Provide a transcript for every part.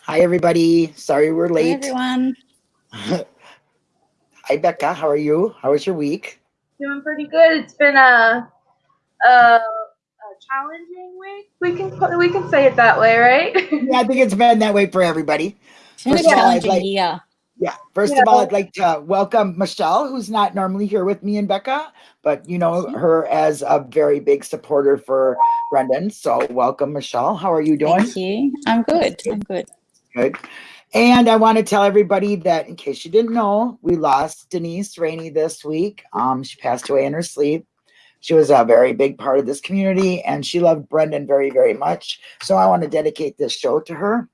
Hi, everybody. Sorry we're late. Hi, everyone. Hi, Becca. How are you? How was your week? Doing pretty good. It's been a, a, a challenging week. We can we can say it that way, right? Yeah, I think it's been that way for everybody. It's been a First of all, I'd challenging like- year. Yeah. First Yeah. of all, I'd like to welcome Michelle, who's not normally here with me and Becca, but you know mm-hmm. her as a very big supporter for Brendan. So welcome, Michelle. How are you doing? Thank you. I'm good. I'm good. Good. And I want to tell everybody that in case you didn't know, we lost Denise Rainey this week. Um, she passed away in her sleep. She was a very big part of this community and she loved Brendan very, very much. So I want to dedicate this show to her.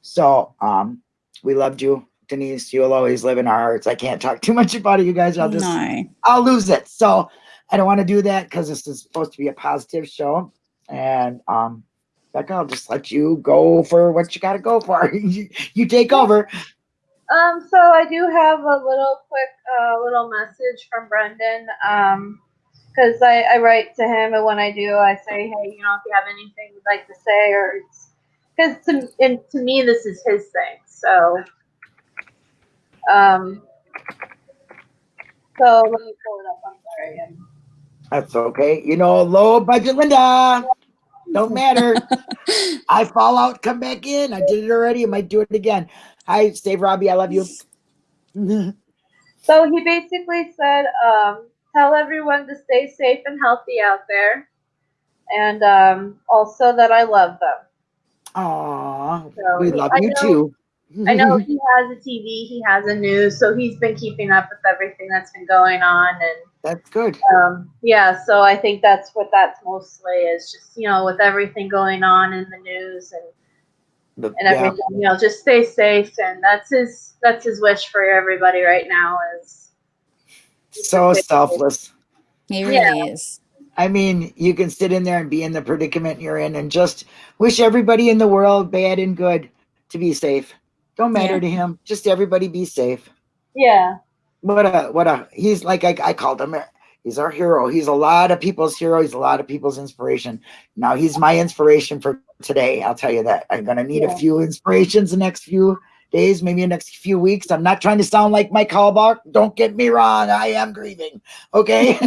So um, we loved you, Denise. You'll always live in our hearts. I can't talk too much about it, you guys. I'll just no. I'll lose it. So I don't want to do that because this is supposed to be a positive show. And um, Becca, I'll just let you go for what you got to go for. you, you take over. Um, so I do have a little quick uh, little message from Brendan. Um, because I, I write to him, and when I do, I say, hey, you know, if you have anything you'd like to say, or it's because to and to me this is his thing. So, um, so let me pull it up. I'm sorry. That's okay. You know, low budget Linda. Don't matter. I fall out, come back in. I did it already. I might do it again. Hi, Steve Robbie. I love you. So he basically said, um, tell everyone to stay safe and healthy out there, and um, also that I love them. Aw, So we love I you know- too. I know he has a TV, he has a news, so he's been keeping up with everything that's been going on, and That's good. um, yeah, so I think that's what that's mostly is just you know with everything going on in the news and The- and yeah. everything, you know, just stay safe, and that's his that's his wish for everybody right now is So selfless. He really Yeah. is. I mean, you can sit in there and be in the predicament you're in and just wish everybody in the world, bad and good, to be safe. Don't matter Yeah. to him. Just everybody be safe. yeah, What a what a he's like I, I called him he's our hero. He's a lot of people's hero. He's a lot of people's inspiration. Now he's my inspiration for today. I'll tell you that. I'm gonna need Yeah. a few inspirations the next few days, maybe the next few weeks. I'm not trying to sound like Mike Hallbach. Don't get me wrong. I am grieving. Okay.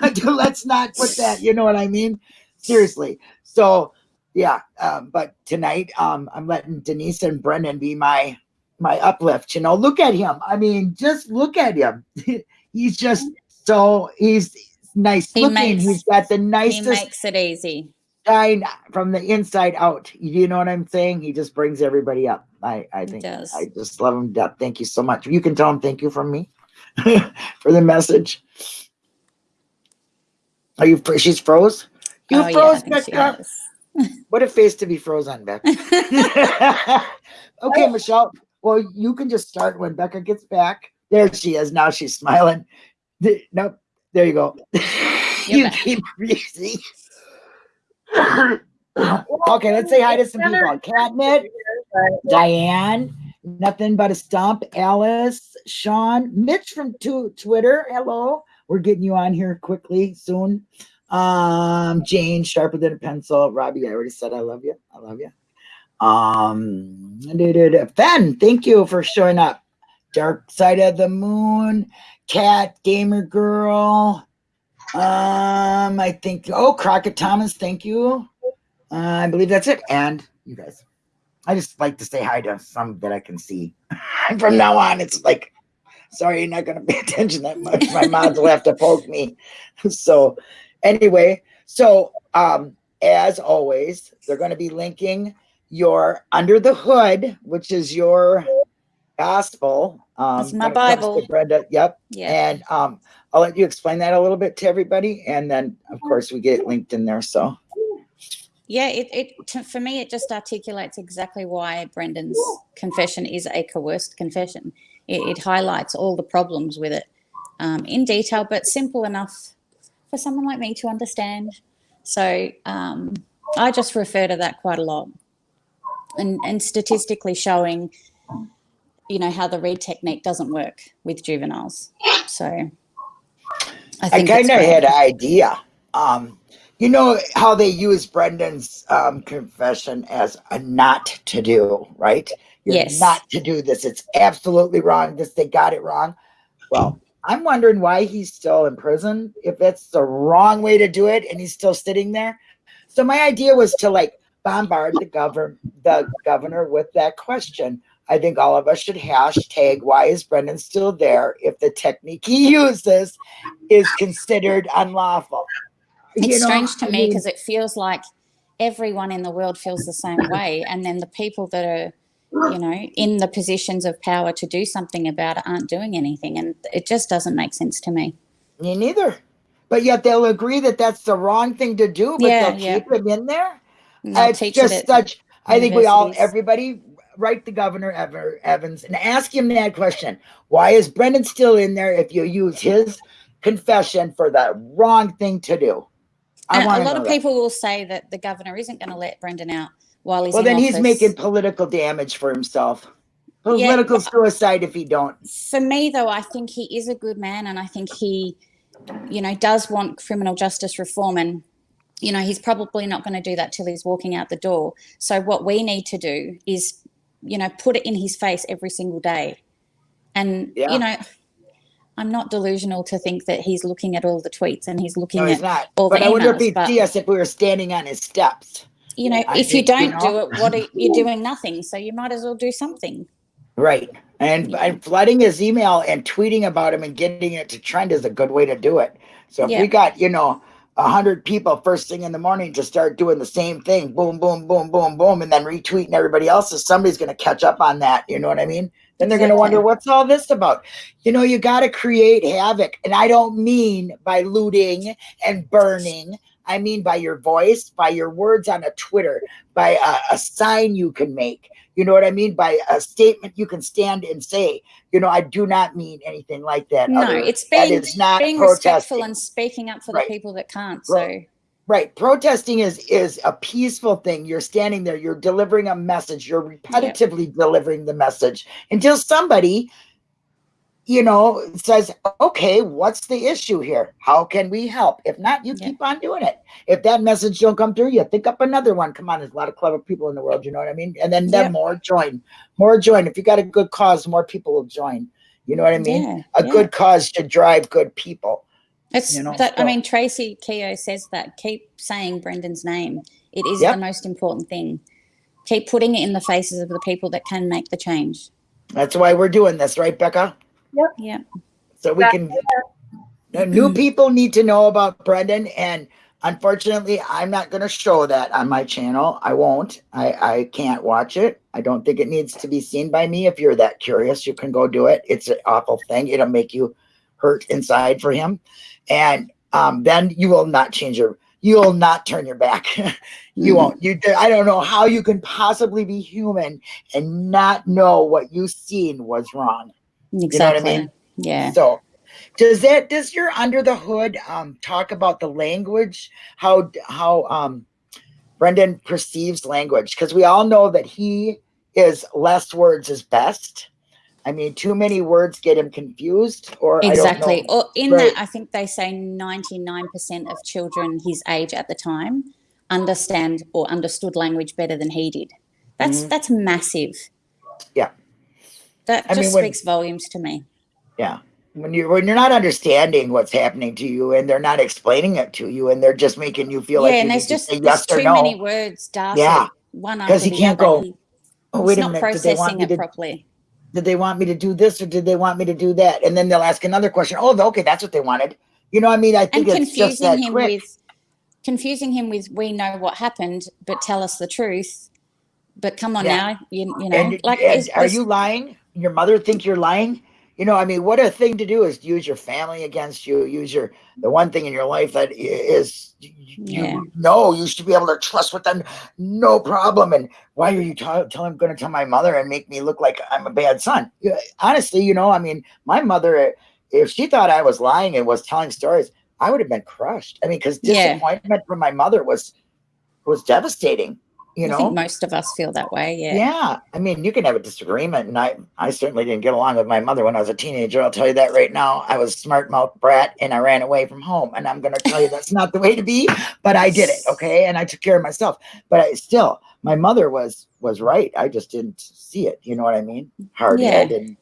Let's not put that, you know what I mean? Seriously. So yeah, um, but tonight um I'm letting Denise and Brendan be my my uplift, you know. Look at him. I mean, just look at him. he's just mm-hmm. so he's nice He looking. makes- he's got the He makes it easy. shine from the inside out. You know what I'm saying? He just brings everybody up. I I think. I just love him death. Thank you so much. You can tell him thank you from me for the message. Are you? She's froze. You oh, froze, she Becca. What a face to be frozen, Becca. okay, Michelle. Well, you can just start when Becca gets back. There she is. Now she's smiling. Th- Nope. There you go. you back. keep breathing. okay, let's say hi to some people. Catnip, Diane, nothing but a stump. Alice, Sean, Mitch from Twitter. Hello. We're getting you on here quickly soon. Um, Jane, sharper than a pencil. Robbie, I already said I love you. I love you. Um, Ben, thank you for showing up. Dark Side of the Moon, Cat, Gamer Girl. Um, I think, oh, Crockett Thomas, thank you. Uh, I believe that's it. And you guys. I just like to say hi to some that I can see. And from now on, it's like, sorry, you're not going to pay attention that much. My moms will have to poke me. So, anyway, so um, as always, they're going to be linking your Under the Hood, which is your gospel. Um, It's my when it comes to Bible. Brenda. Yep. Yeah. And um, I'll let you explain that a little bit to everybody. And then, of course, we get it linked in there. So, Yeah, it, it to, for me it just articulates exactly why Brendan's confession is a coerced confession. It, it highlights all the problems with it um, in detail, but simple enough for someone like me to understand. So um, I just refer to that quite a lot, and and statistically showing, you know, how the Reid technique doesn't work with juveniles. So I I kind of had an idea. Um, You know how they use Brendan's um, confession as a not to do, right? You're Yes. not to do this. It's absolutely wrong. This they got it wrong. Well, I'm wondering why he's still in prison. If that's the wrong way to do it, and he's still sitting there. So my idea was to like bombard the governor, the governor with that question. I think all of us should hashtag why is Brendan still there if the technique he uses is considered unlawful. It's You know, strange to I me because it feels like everyone in the world feels the same way, and then the people that are, you know, in the positions of power to do something about it aren't doing anything, and it just doesn't make sense to me. Me neither. But yet they'll agree that that's the wrong thing to do, but Yeah, they'll yeah. keep him in there. They'll it's teach just such. I think we all, everybody, write the governor Ever, Evers and ask him that question: Why is Brendan still in there if you use his confession for the wrong thing to do? I And a lot of people will say that the governor isn't going to let Brendan out while he's Well, then he's making political damage for himself. Yeah, Political suicide if he don't. for me though i think he is a good man and i think he you know does want criminal justice reform and you know he's probably not going to do that till he's walking out the door so what we need to do is you know put it in his face every single day and Yeah. you know i'm not delusional to think that he's looking at all the tweets and he's looking No, he's at not. all the But I wonder if emails, he'd but- see us if we were standing on his steps. you know I if you think, you don't do know- it what are you doing nothing so you might as well do something Right. And, and flooding his email and tweeting about him and getting it to trend is a good way to do it. So if Yeah. we got, you know, a hundred people first thing in the morning to start doing the same thing, boom, boom, boom, boom, boom, and then retweeting everybody else's, somebody's gonna catch up on that. You know what I mean? Then they're gonna wonder what's all this about. You know, you gotta create havoc. And I don't mean by looting and burning. I mean by your voice, by your words on a Twitter, by a, a sign you can make. You know what I mean? By a statement you can stand and say. You know, I do not mean anything like that. no other- it's being is not being protesting. respectful and speaking up for Right. the people that can't Right. so Right. Protesting is is a peaceful thing. You're standing there, you're delivering a message, you're repetitively delivering the message until somebody, you know, it says, okay, what's the issue here? How can we help? If not, you Yeah. keep on doing it. If that message don't come through, you think up another one. Come on, there's a lot of clever people in the world, you know what I mean? And then, then Yep. more join. More join. If you got a good cause, more people will join. You know what I mean? yeah a yeah. good cause should drive good people. It's you know, that I mean Tracy Keogh says that keep saying Brendan's name. It is Yep. the most important thing. Keep putting it in the faces of the people that can make the change. That's why we're doing this, right, Becca? Yeah. so we can new people need to know about brendan and unfortunately i'm not going to show that on my channel. I won't. I i can't watch it. I don't think it needs to be seen by me. If you're that curious you can go do it. It's an awful thing. It'll make you hurt inside for him. And um, then you will not change your you will not turn your back. You Mhm. won't. You i don't know how you can possibly be human and not know what you've seen was wrong Exactly. what i mean? Yeah. so does that does your under the hood um talk about the language how how um brendan perceives language because we all know that he is less words is best i mean too many words get him confused or Exactly. I don't know. Or in Right. that I think they say 99% of children his age at the time understand or understood language better than he did. That's Mhm. that's massive. Yeah. That I just mean, when- speaks volumes to me. Yeah. When you're, when you're not understanding what's happening to you and they're not explaining it to you and they're just making you feel yeah, like and there's just there's yes too no many words darted Yeah, one 'cause after he can't other. go, oh wait he's a not minute did they want processing it to properly. did they want me to do this or did they want me to do that? And then they'll ask another question. Oh, okay, that's what they wanted. You know, I mean, I And think it's just confusing that him quick. with confusing him with we know what happened, but tell us the truth. But come on Yeah. now, you, you know, and, like and is are you lying? Your mother think you're lying? You know, I mean, what a thing to do is use your family against you. Use your the one thing in your life that is you, Yeah. know you should be able to trust with them, no problem. And why are you telling going to tell my mother and make me look like I'm a bad son? Honestly, you know, I mean, my mother, if she thought I was lying and was telling stories, I would have been crushed. I mean, because Yeah. disappointment from my mother was was devastating. You I know, think most of us feel that way. Yeah. yeah. I mean, you can have a disagreement, and I, I certainly didn't get along with my mother when I was a teenager. I'll tell you that right now. I was smart mouth brat, and I ran away from home. And I'm going to tell you that's not the way to be, but I did it. Okay, and I took care of myself. But I still, my mother was was right. I just didn't see it. You know what I mean? Hard Yeah. head and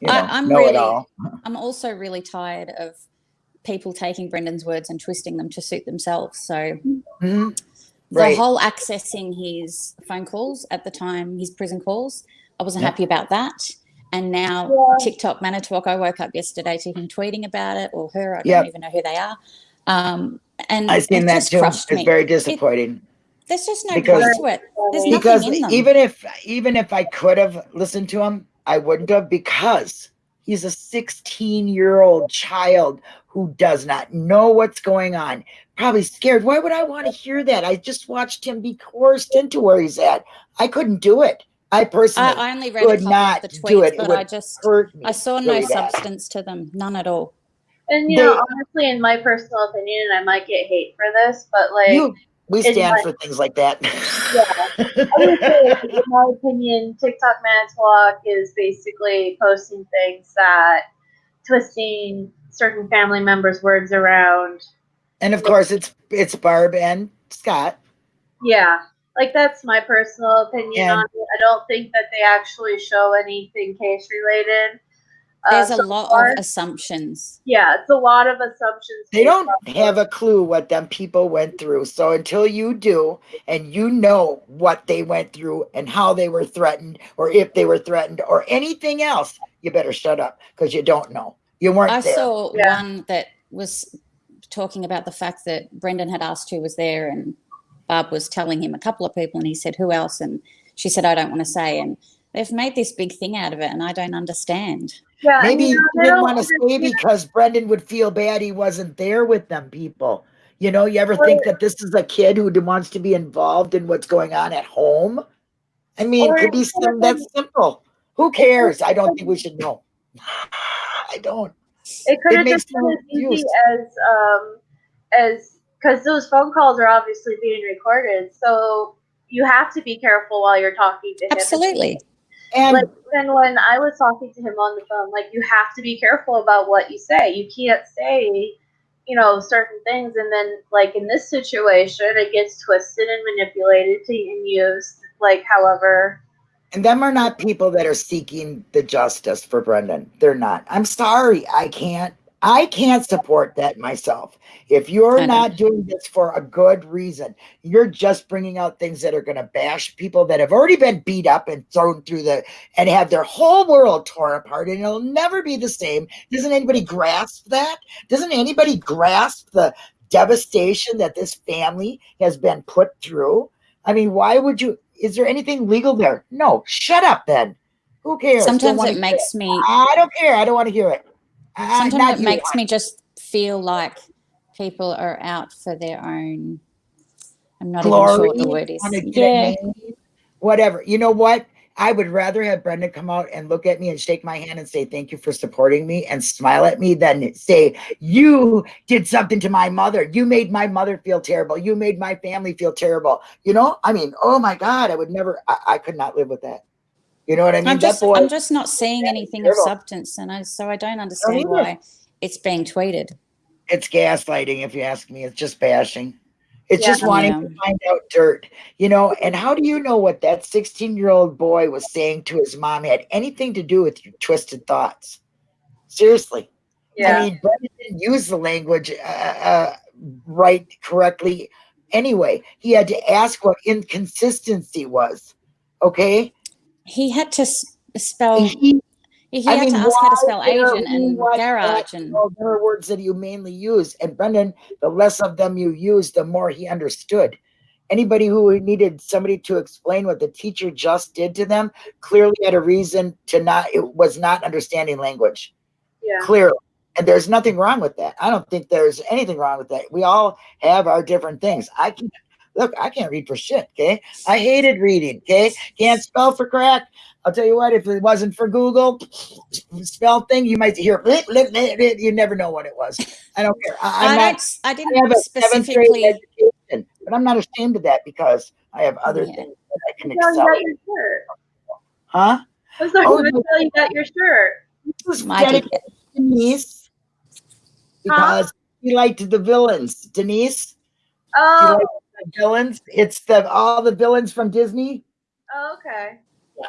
you know, I- I'm know really- it all. I'm also really tired of people taking Brendan's words and twisting them to suit themselves. So Mhm. the Right. whole accessing his phone calls at the time, his prison calls, I wasn't Yeah. happy about that. And now Yeah. TikTok Manitowoc, I woke up yesterday to him tweeting about it or her. I don't even know who they are. Um, and I it seen that too. It's me. very disappointing. There's just no because- point to it. There's because in them. even if even if I could have listened to him, I wouldn't have because he's a 16 year old child who does not know what's going on. Probably scared. Why would I want to hear that? I just watched him be coerced into where he's at. I couldn't do it. I personally I, I only read a would couple not of the do tweets, it. It but would I just hurt me. I saw no really substance to them, none at all. And you They- know, honestly, in my personal opinion, and I might get hate for this, but like, You, we stand my- for things like that. yeah, I would say, in my opinion, TikTok Manitowoc is basically posting things that twisting certain family members' words around. and of course, it's it's Barb and Scott. Yeah, like that's my personal opinion And- on it. I don't think that they actually show anything case related. Uh, There's a lot far. of assumptions. yeah, it's a lot of assumptions. They don't have a clue what them people went through. So until you do, and you know what they went through and how they were threatened, or if they were threatened, or anything else, you better shut up because you don't know. You weren't I there. saw Yeah. one that was talking about the fact that Brendan had asked who was there, and Barb was telling him a couple of people, and he said, Who else? And she said, I don't want to say. And they've made this big thing out of it, and I don't understand. Yeah, Maybe you you know, they didn't don't want to say understand- because Brendan would feel bad he wasn't there with them people. You know, you ever think that this is a kid who wants to be involved in what's going on at home? I mean, it could be it could've something that's simple. Who cares? I don't think we should know. I don't. It could have just been as easy use. as um as because those phone calls are obviously being recorded, so you have to be careful while you're talking to him. Absolutely. And Like even when I was talking to him on the phone, like you have to be careful about what you say. You can't say, you know, certain things, and then like in this situation, it gets twisted and manipulated to and used like however. And them are not people that are seeking the justice for Brendan. They're not. I'm sorry. I can't. I can't support that myself. If you're not doing this for a good reason, you're just bringing out things that are going to bash people that have already been beat up and thrown through the and have their whole world torn apart, and it'll never be the same. Doesn't anybody grasp that? Doesn't anybody grasp the devastation that this family has been put through? I mean, why would you? Is there anything legal there? No. Shut up then. Who cares? Sometimes it makes me I don't care. I don't want to hear it. Uh, not sometimes it makes me just feel like people are out for their own I'm not glory. even sure what the word is. Yeah. Whatever. You know what? I would rather have Brendan come out and look at me and shake my hand and say thank you for supporting me and smile at me than say you did something to my mother. You made my mother feel terrible. You made my family feel terrible. You know, I mean, oh my God, I would never. I, I could not live with that. You know what I mean? I'm that just boy. I'm just not seeing anything of substance and I so I don't understand either. why it's being tweeted. it's gaslighting if you ask me it's just bashing it's Yeah. just wanting Yeah. to find out dirt you know and how do you know what that 16 year old boy was saying to his mom had anything to do with your twisted thoughts seriously Yeah. i mean Brendan didn't use the language uh, uh, right correctly anyway he had to ask what inconsistency was okay He had to spell he he I had mean, to ask how to spell there Asian and what garage and well, there are words that you mainly use. And Brendan, the less of them you use, the more he understood. Anybody who needed somebody to explain what the teacher just did to them clearly had a reason to not, it was not understanding language. yeah. Clearly. And there's nothing wrong with that. I don't think there's anything wrong with that. We all have our different things. I can look, I can't read for shit. Okay. I hated reading. Okay. Can't spell for crack. I'll tell you what, if it wasn't for Google spell thing, you might hear you never know what it was. I don't care. I, I, I'm don't not s- I I didn't have a seventh grade specifically education, but I'm not ashamed of that because I have other Yeah. things. That I can Tell you excel. got your shirt. Huh? I was sorry, Oh, no. tell you got your shirt. This was My dedicated to Denise because he liked the villains. Denise, Oh, like the villains? It's the all the villains from Disney. oh, okay.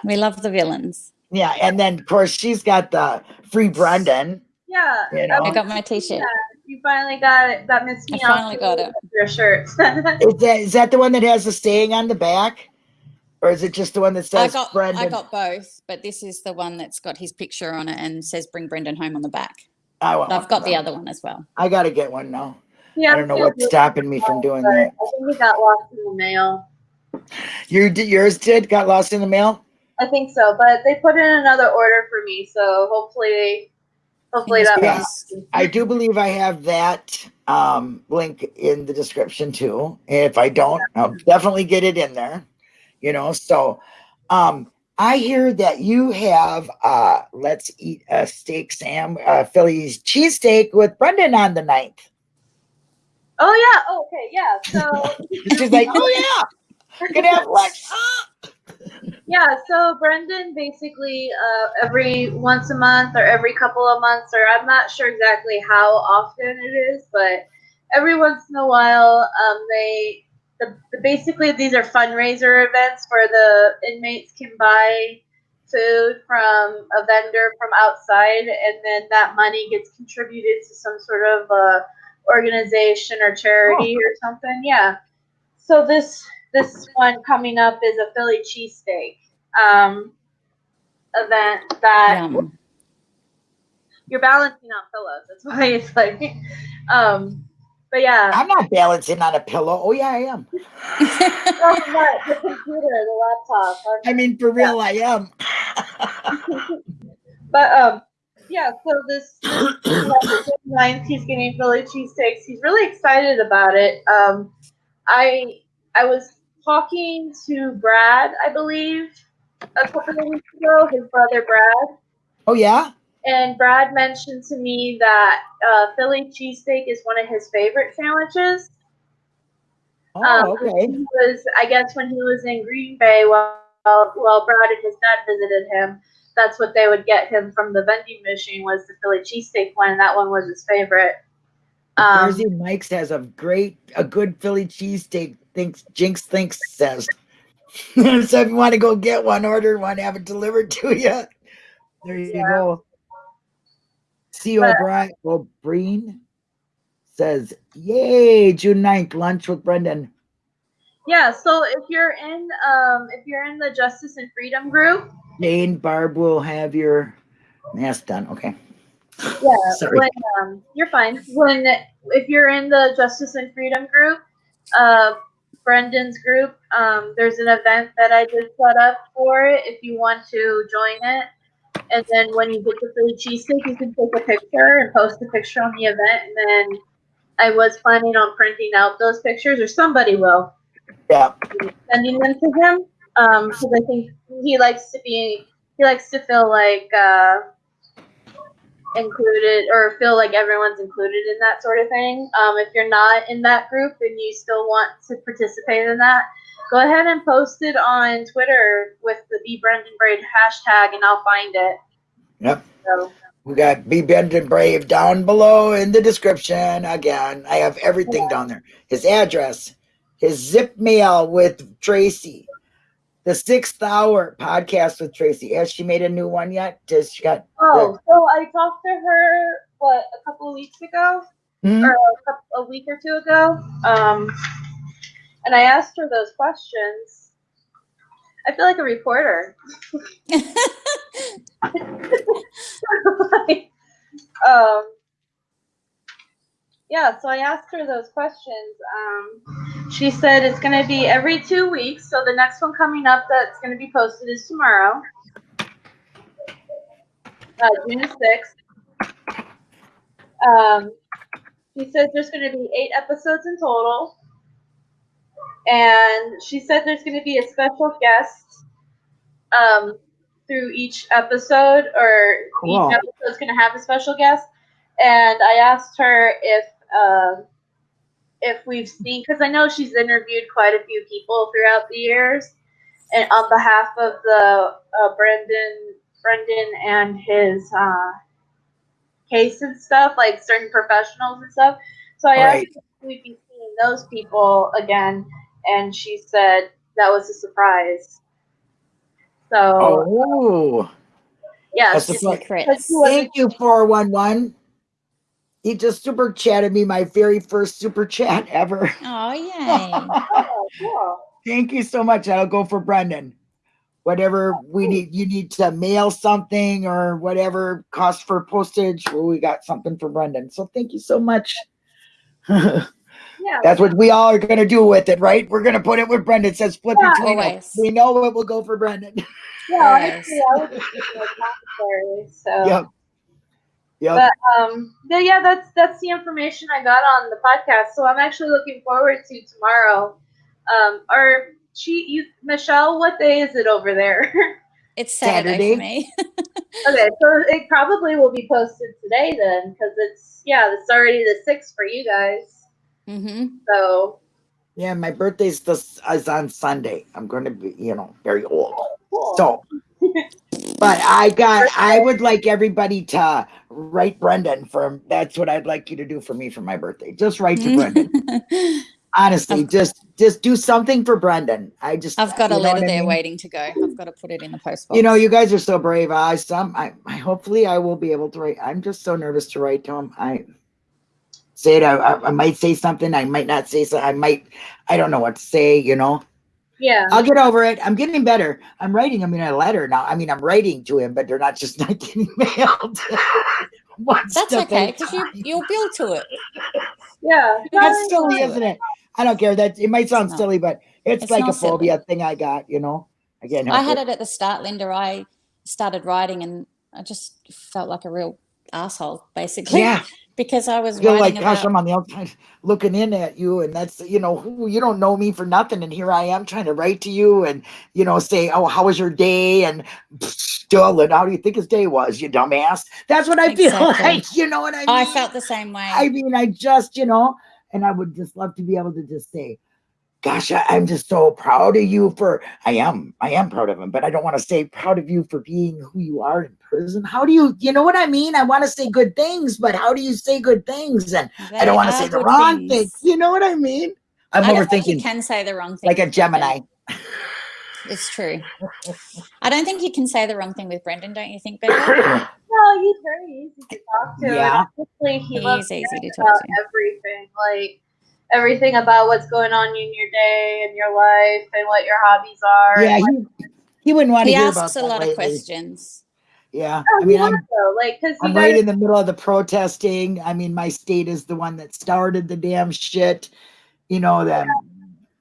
We love the villains. Yeah, and then of course she's got the free Brendan. Yeah. You know, I got my t-shirt. You finally got it. That Miss I finally got it. Your shirt. is that is that the one that has the staying on the back, or is it just the one that says I says got Brendan? I got both, but this is the one that's got his picture on it and says "Bring Brendan home" on the back. Oh, I want I've got the other one as well. I gotta get one now. Yeah. I don't know what's stopping me from doing that. I think we got lost in the mail. You did yours did got lost in the mail. I think so, but they put in another order for me, so hopefully, hopefully that. crossed. I do believe I have that um, link in the description too. If I don't, I'll definitely get it in there. You know, so um, I hear that you have uh, let's eat a steak, Sam, uh, Philly's cheesesteak with Brendan on the 9th. Oh yeah. Oh, okay. Yeah. So She's like, oh yeah, lunch. Ah! yeah. So Brendan basically uh, every once a month or every couple of months, or I'm not sure exactly how often it is, but every once in a while, um, they the, the basically these are fundraiser events where the inmates can buy food from a vendor from outside, and then that money gets contributed to some sort of uh, organization or charity or something. Yeah. So this this one coming up is a Philly cheesesteak um, event that Yum. you're balancing on pillows. That's why it's like, um, but yeah, I'm not balancing on a pillow. Oh yeah, I am. oh, what? the computer, the laptop. I mean, for real, I am. But um, yeah. So this ninth, he's getting Philly cheesesteaks. He's really excited about it. Um, I I was talking to Brad, I believe, a couple of weeks ago. His brother Brad. oh yeah. And Brad mentioned to me that uh, Philly cheesesteak is one of his favorite sandwiches. Oh Um, okay. He was, I guess, when he was in Green Bay, while while Brad and his dad visited him, that's what they would get him from the vending machine was the Philly cheesesteak one. And that one was his favorite. Um, Jersey Mike's has a great, a good Philly cheesesteak. Thinks Jinx thinks says. so if you want to go get one, order one, have it delivered to you. There you Yeah. go. C. O'Brien O'Brien says, "Yay, June 9th, lunch with Brendan." yeah. So if you're in, um, if you're in the Justice and Freedom group, Jane Barb will have your mask done. Okay. Yeah, Sorry. when um, you're fine. When if you're in the Justice and Freedom group, uh, Brendan's group, um, there's an event that I just set up for it. If you want to join it, and then when you get the Philly cheesesteak, you can take a picture and post a picture on the event. And then I was planning on printing out those pictures, or somebody will, Yeah. sending them to him. Um, because I think he likes to be, he likes to feel like. Uh, included or feel like everyone's included in that sort of thing. Um, if you're not in that group and you still want to participate in that, go ahead and post it on Twitter with the Be Brendan Brave hashtag and I'll find it. Yep. So We got Be Brendan Brave down below in the description. Again, I have everything down there. His address, his zip mail with Tracy, the sixth hour podcast with Tracy. Has she made a new one yet? Does she got? oh, so I talked to her what a couple of weeks ago Hmm? or a, couple, a week or two ago. Um, and I asked her those questions. I feel like a reporter. um, yeah, so I asked her those questions. Um, she said it's going to be every two weeks. So the next one coming up that's going to be posted is tomorrow, uh, June 6th. Um, she said there's going to be eight episodes in total. And she said there's going to be a special guest um, through each episode, or Cool. each episode's going to have a special guest. And I asked her if um if we've seen, because I know she's interviewed quite a few people throughout the years, and on behalf of the uh, Brendan, Brendan and his uh, case and stuff, like certain professionals and stuff. So I Right. asked if we'd be seeing those people again, and she said that was a surprise. So Oh, yeah, that's a she- fun- Secrets. thank you, 411. He just super chatted me my very first super chat ever. Oh, yay. oh, cool. Thank you so much. I'll go for Brendan. Whatever we need, you need to mail something or whatever cost for postage. Well, we got something for Brendan. So thank you so much. Yeah. That's what we all are going to do with it, right? We're going to put it with Brendan. It says split Yeah. between us. We know it will go for Brendan. Yeah, Yes. honestly, I was just like. So yep. Yep. But um, but yeah, that's that's the information I got on the podcast. So I'm actually looking forward to tomorrow. Um, or she, you, Michelle, what day is it over there? It's Saturday, Saturday. okay, so it probably will be posted today then, because it's yeah, it's already the sixth for you guys. Mm-hmm. So yeah, my birthday's this is on Sunday. I'm going to be, you know, very old. cool. So, but I got, I would like everybody to write Brendan from that's what I'd like you to do for me for my birthday. Just write to Brendan. Honestly, just, just do something for Brendan. I just, I've got a letter I there mean? waiting to go. I've got to put it in the post box. You know, you guys are so brave. I some, I, I hopefully I will be able to write. I'm just so nervous to write to him. I say it. I, I, I might say something. I might not say so. I might, I don't know what to say, you know. Yeah, I'll get over it. I'm getting better. I'm writing him in a letter now. I mean, I'm writing to him, but they're not just not getting mailed. One That's okay because you time. you'll build to it. yeah. That's silly, isn't it? I don't care. That it might sound not. silly, but it's, It's like a not silly. phobia thing I got. You know, I can't I had it. it at the start, Linda. I started writing and I just felt like a real asshole, basically. Yeah, Because I was feel like gosh, about I'm on the outside looking in at you, and that's you know, who you don't know me for nothing, and here I am trying to write to you, and you know, say, oh, how was your day, and still, and how do you think his day was, you dumbass? That's what I feel like. You know what I mean? I felt the same way. I mean, I just, you know, and I would just love to be able to just say, gosh, I, I'm just so proud of you for, I am, I am proud of him, but I don't want to say proud of you for being who you are in prison. How do you, you know what I mean? I want to say good things, but how do you say good things? And I don't want to say the good wrong thing. things. You know what I mean? I'm I don't you overthinking can say the wrong thing. like a. Gemini. It's true. I don't think you can say the wrong thing with Brendan, don't you think, Becca? No, he's very easy to talk to. Yeah. And honestly, he, He loves is easy to talk about to. everything. Like everything about what's going on in your day and your life and what your hobbies are. yeah, he, he wouldn't want to he hear about asks a lot lately. Oh, of questions. Yeah, No, I mean, I'm though, like because I'm guys right in the middle of the protesting. I mean, my state is the one that started the damn shit. You know that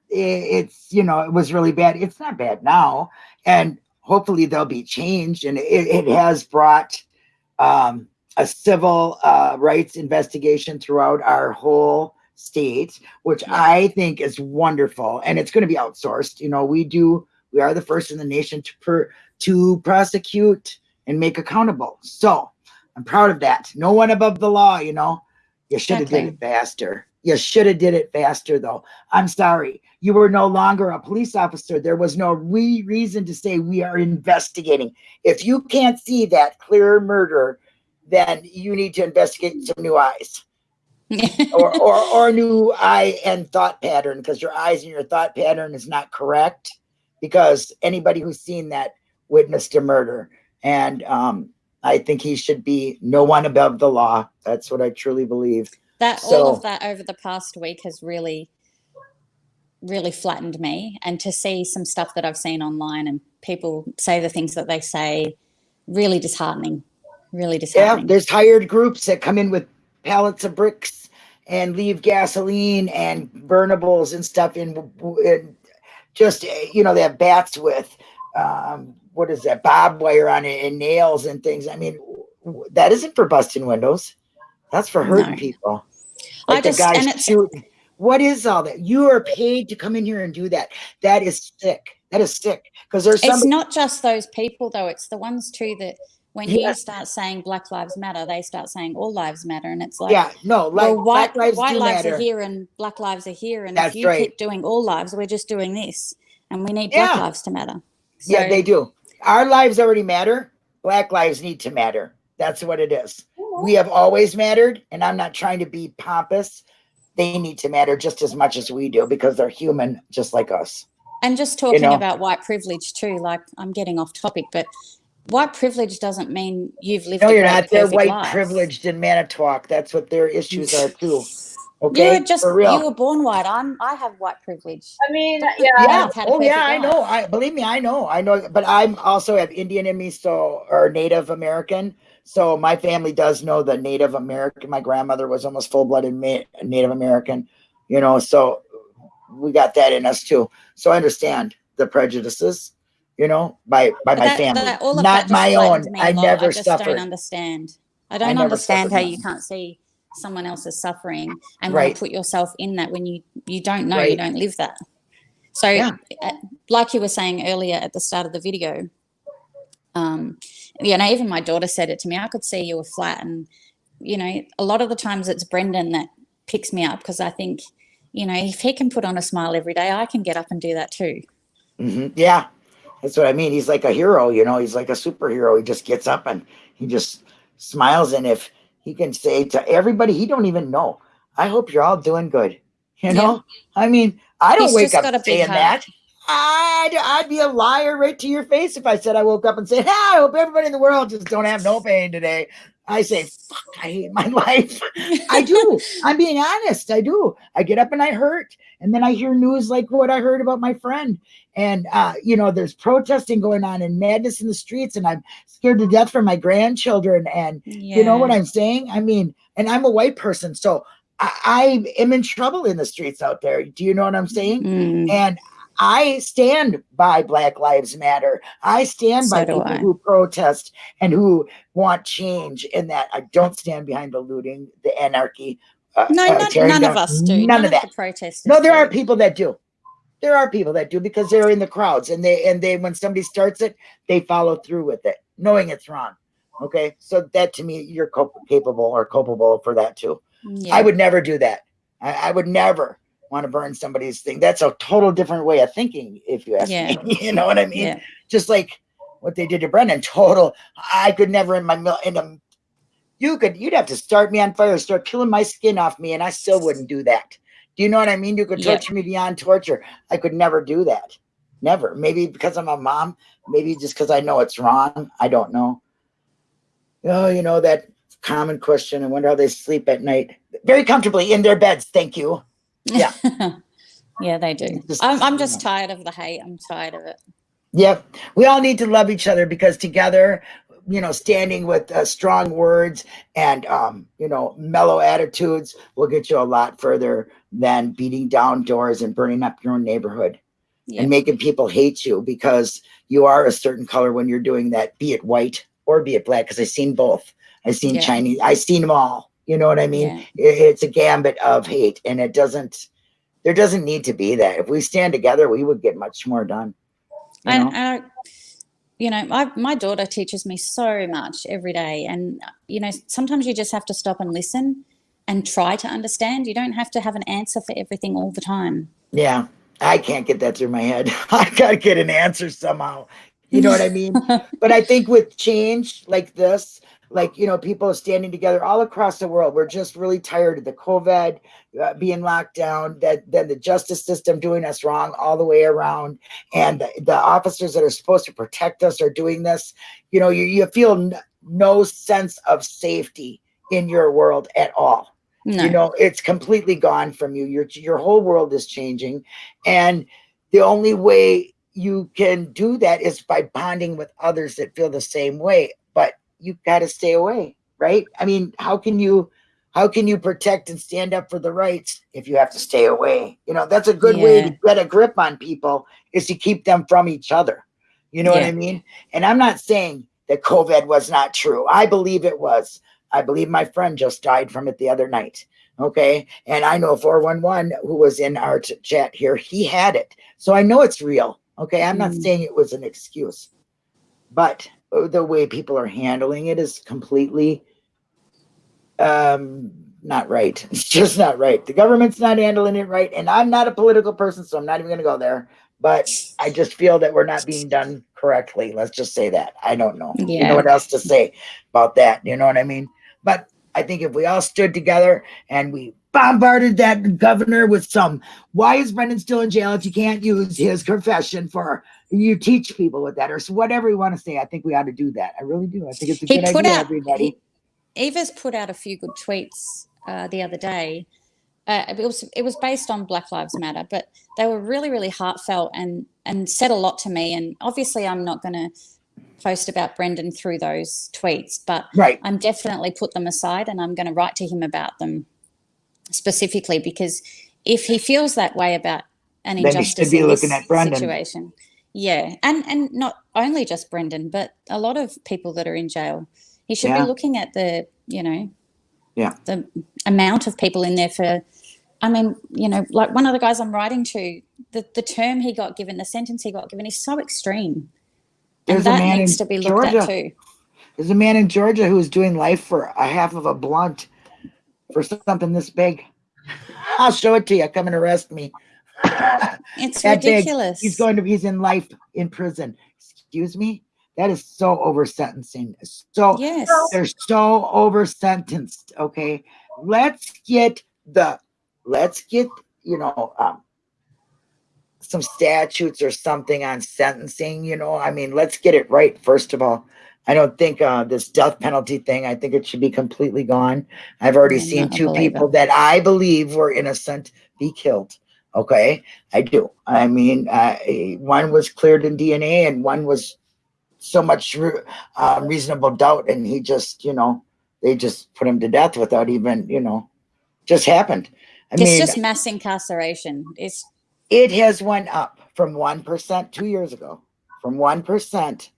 it, it's you know it was really bad. It's not bad now, and hopefully they'll be changed. And it, it has brought um, a civil uh, rights investigation throughout our whole state, which Yeah. I think is wonderful. And it's going to be outsourced. You know, we do. We are the first in the nation to per, to prosecute and make accountable. So I'm proud of that. No one above the law, you know. You should have did it faster. You should have did it faster though. I'm sorry. You were no longer a police officer. There was no re- reason to say we are investigating. If you can't see that clear murder, then you need to investigate some new eyes or, or, or a new eye and thought pattern because your eyes and your thought pattern is not correct because anybody who's seen that witnessed a murder. And um, I think he should be no one above the law. That's what I truly believe. that all of that over the past week has really really flattened me and to see some stuff that i've seen online and people say the things that they say really disheartening really disheartening. Yeah, there's hired groups that come in with pallets of bricks and leave gasoline and burnables and stuff in, in just eh, you know they have bats with um, what is that barbed wire on it and nails and things. I mean, that isn't for busting windows. That's for hurting No. people. I Like the just- and it's- shooting. What is all that? You are paid to come in here and do that. That is sick. That is sick. Because there's it's not just those people though it's the ones too that when Yeah. you start saying black lives matter they start saying all lives matter and it's like yeah, no, like well white, Black lives white lives matter. are here and black lives are here and That's if you right. keep doing all lives we're just doing this and we need Black Lives to matter. yeah, they do. Our lives already matter. Black lives need to matter. That's what it is. Oh, we have always mattered, and I'm not trying to be pompous. They need to matter just as much as we do because they're human, just like us. And just talking know. about white privilege too, like I'm getting off topic, but white privilege doesn't mean you've lived. No, you're not. They're white life. privileged in Manitowoc. That's what their issues are too. You Okay, were just for real. you were born white. I'm I have white privilege. I mean, yeah. yeah. I've had Oh yeah, perfect I know. I believe me, I know. I know. But I'm also have Indian in me, so or Native American. So my family does know the Native American. My grandmother was almost full blooded Native American. You know, so we got that in us too. So I understand the prejudices. You know, by by But my that- family, that- not my own. flattens me a I lot. never I just suffered. don't understand. I don't never understand how you can't see someone else's suffering and Right. put yourself in that when you you don't know you don't live that. So, Yeah. uh, like you were saying earlier at the start of the video, um, you know, even my daughter said it to me. I could see you were flat, and you know, a lot of the times it's Brendan that picks me up because I think, you know, if he can put on a smile every day, I can get up and do that too. hmm Yeah, that's what I mean. He's like a hero, you know. He's like a superhero. He just gets up and he just smiles. And if he can say to everybody he don't even know, "I hope you're all doing good," you know. I mean, I don't He's wake up got a big saying that. I'd, I'd be a liar right to your face if I said I woke up and said, "I hope everybody in the world just don't have no pain today." I say, "Fuck, I hate my life." I do. I'm being honest. I do. I get up and I hurt. And then I hear news like what I heard about my friend. And, uh, you know, there's protesting going on and madness in the streets. And I'm scared to death for my grandchildren. And you know what I'm saying? I mean, and I'm a white person. So I, I am in trouble in the streets out there. Do you know what I'm saying? Mm. And I stand by Black Lives Matter. I stand So by people I. who protest and who want change. In that, I don't stand behind the looting, the anarchy. Uh, No, uh, none, tearing none of us do. None, None, of of that. protesters. No, there do. are people that do. There are people that do because they're in the crowds and they and they when somebody starts it, they follow through with it, knowing it's wrong. Okay, so that to me, you're cop- capable or culpable for that too. Yeah. I would never do that. I, I would never want to burn somebody's thing. That's a total different way of thinking, if you ask Yeah. me. you know what I mean? Yeah. Just like what they did to Brendan. Total. I could never in my mil- in a. You could. You'd have to start me on fire, start peeling my skin off me, and I still wouldn't do that. Do you know what I mean? You could Yeah. torture me beyond torture. I could never do that. Never. Maybe because I'm a mom. Maybe just because I know it's wrong. I don't know. Oh, you know that common question. I wonder how they sleep at night. Very comfortably in their beds. Thank you. Yeah. yeah, they do. I'm, I'm just tired of the hate. I'm tired of it. Yep. We all need to love each other because together, you know, standing with uh, strong words and, um, you know, mellow attitudes will get you a lot further than beating down doors and burning up your own neighborhood Yeah. and making people hate you because you are a certain color when you're doing that, be it white or be it black. Because I've seen both. I've seen Yeah. Chinese, I've seen them all. You know what I mean? Yeah. it- it's a gambit of hate and it doesn't there doesn't need to be that if we stand together we would get much more done you and, know? and I, you know, I, my daughter teaches me so much every day, and you know, sometimes you just have to stop and listen and try to understand. You don't have to have an answer for everything all the time. yeah i can't get that through my head i gotta get an answer somehow you know what i mean but i think with change like this like you know people standing together all across the world. We're just really tired of the covid uh, being locked down that then the justice system doing us wrong all the way around and the, the officers that are supposed to protect us are doing this. You know you, you feel no sense of safety in your world at all. No, you know it's completely gone from you. Your your whole world is changing and the only way you can do that is by bonding with others that feel the same way but you got to stay away right? I mean how can you how can you protect and stand up for the rights if you have to stay away? You know that's a good way to get a grip on people is to keep them from each other. You know what i mean? And i'm not saying that covid was not true. I believe it was. I believe my friend just died from it the other night okay? And i know 411 who was in our chat here he had it. So i know it's real okay? I'm not Mm. saying it was an excuse. But the way people are handling it is completely um not right it's just not right the government's not handling it right and i'm not a political person so i'm not even going to go there but I just feel that we're not being done correctly. Let's just say that. I don't know. You Yeah. know what else to say about that? You know what I mean? But I think if we all stood together and we bombarded that governor with some, why is Brendan still in jail if you can't use his confession for you teach people with that or whatever you want to say? I think we ought to do that. I really do. I think it's a He good put idea, out- everybody. Eva's put out a few good tweets uh, the other day. Uh, it was it was based on Black Lives Matter, but they were really really heartfelt and and said a lot to me. And obviously, I'm not going to post about Brendan through those tweets, but right. I'm definitely put them aside and I'm going to write to him about them specifically because if he feels that way about an Then injustice be in this looking at Brendan. situation, yeah, and and not only just Brendan, but a lot of people that are in jail, he should Yeah. be looking at the you know, Yeah. the amount of people in there for. I mean, you know, like one of the guys I'm writing to, the, the term he got given, the sentence he got given is so extreme. There's and a that man needs in to be looked Georgia. at too. There's a man in Georgia who's doing life for a half of a blunt for something this big. I'll show it to you. Come and arrest me. It's That big. ridiculous. He's going to, he's in life in prison. Excuse me? That is so over sentencing. So Yes. they're so over sentenced. Okay. Let's get the, let's get, you know, um, some statutes or something on sentencing, you know, I mean, let's get it right. First of all, I don't think, uh, this death penalty thing, I think it should be completely gone. I've already I'm seen two people that I believe were innocent be killed. Okay. I do. I mean, uh, one was cleared in DNA and one was so much uh, reasonable doubt. And he just, you know, they just put him to death without even, you know, just happened. I it's mean, just mass incarceration. It's it has went up from 1% two years ago, from 1%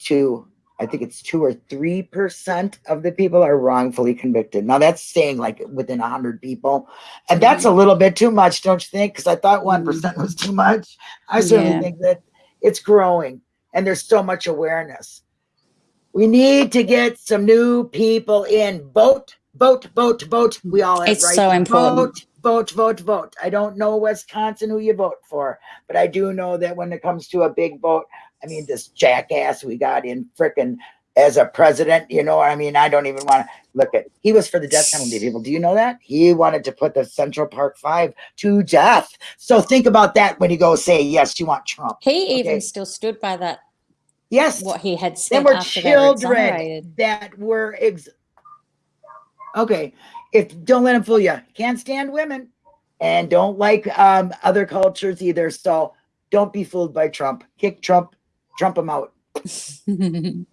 to, I think it's two or 3% of the people are wrongfully convicted. Now that's saying like within a 100 people. And that's a little bit too much, don't you think? Because I thought 1% mm-hmm. was too much. I certainly Yeah. think that it's growing and there's so much awareness. We need to get some new people in. Vote, vote, vote, vote. We all have It's right so important. Vote, vote, vote, vote. I don't know Wisconsin who you vote for, but I do know that when it comes to a big vote, I mean, this jackass we got in frickin' as a president, you know, I mean, I don't even want to look at. He was for the death penalty, people. Do you know that? He wanted to put the Central Park Five to death. So think about that when you go say, yes, you want Trump. he even still stood by that Yes, what he had there said after were children that were ex- okay. If don't let him fool you, can't stand women and don't like um, other cultures either. So don't be fooled by Trump. Kick Trump, Trump him out.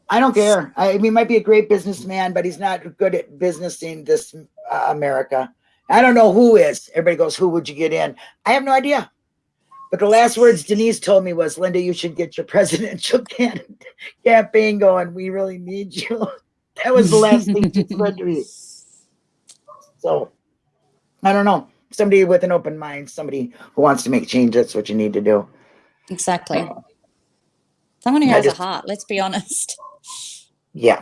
I don't care. I mean, he might be a great businessman, but he's not good at business in this uh, America. I don't know who is. Everybody goes, "Who would you get in?" I have no idea. But the last words Denise told me was, "Linda, you should get your presidential campaign going. We really need you." that was the last thing she said to me. So, I don't know. Somebody with an open mind, somebody who wants to make change. That's what you need to do. exactly. Someone who has just- a heart. Let's be honest. Yeah.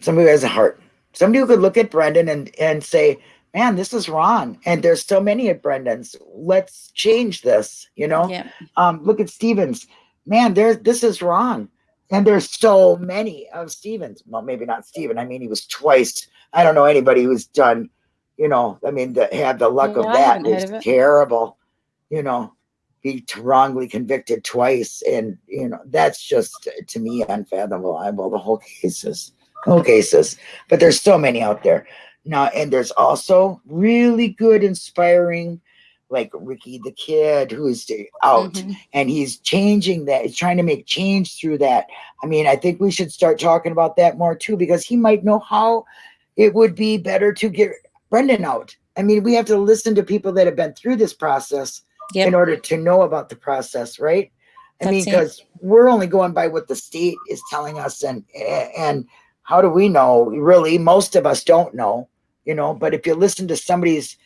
Somebody who has a heart. Somebody who could look at Brendan and, and say, man, this is wrong. And there's so many at Brendan's. Let's change this. You know, Yeah. um, look at Stevens. Man, there's this is wrong. And there's so many of Stevens. Well, maybe not Steven. I mean, he was twice. I don't know anybody who's done, you know, I mean, to have the luck of that is of terrible. You know, be wrongly convicted twice. And, you know, that's just to me unfathomable. I well, the whole cases, whole cases. But there's so many out there. Now, and there's also really good, inspiring, like Ricky the Kid, who's out Mhm. and he's changing that. He's trying to make change through that. I mean, I think we should start talking about that more too, because he might know how it would be better to get Brendan out. I mean, we have to listen to people that have been through this process Yep. in order to know about the process, right? I mean, That's it. because we're only going by what the state is telling us, and and how do we know? Really, most of us don't know, you know. But if you listen to somebody's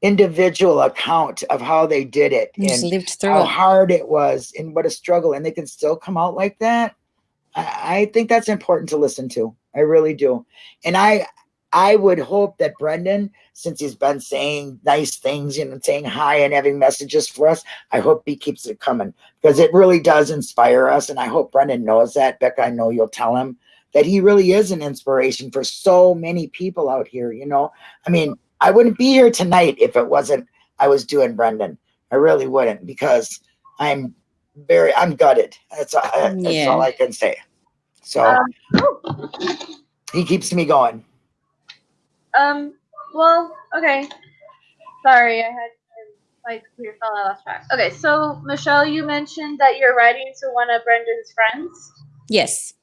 individual account of how they did it, He's and lived through how it. hard it was and what a struggle and they can still come out like that I, I think that's important to listen to i really do and i I would hope that Brendan, since he's been saying nice things, you know, saying hi and having messages for us, I hope he keeps it coming because it really does inspire us. And I hope Brendan knows that. Becca, I know you'll tell him that he really is an inspiration for so many people out here. You know, I mean, I wouldn't be here tonight if it wasn't I was doing Brendan. I really wouldn't because I'm very I'm gutted. That's, all- that's Yeah. all I can say. So Um, he keeps me going. Um, well, okay. Sorry, I had my computer fell out of track. Okay, so Michelle, you mentioned that you're writing to one of Brendan's friends. Yes.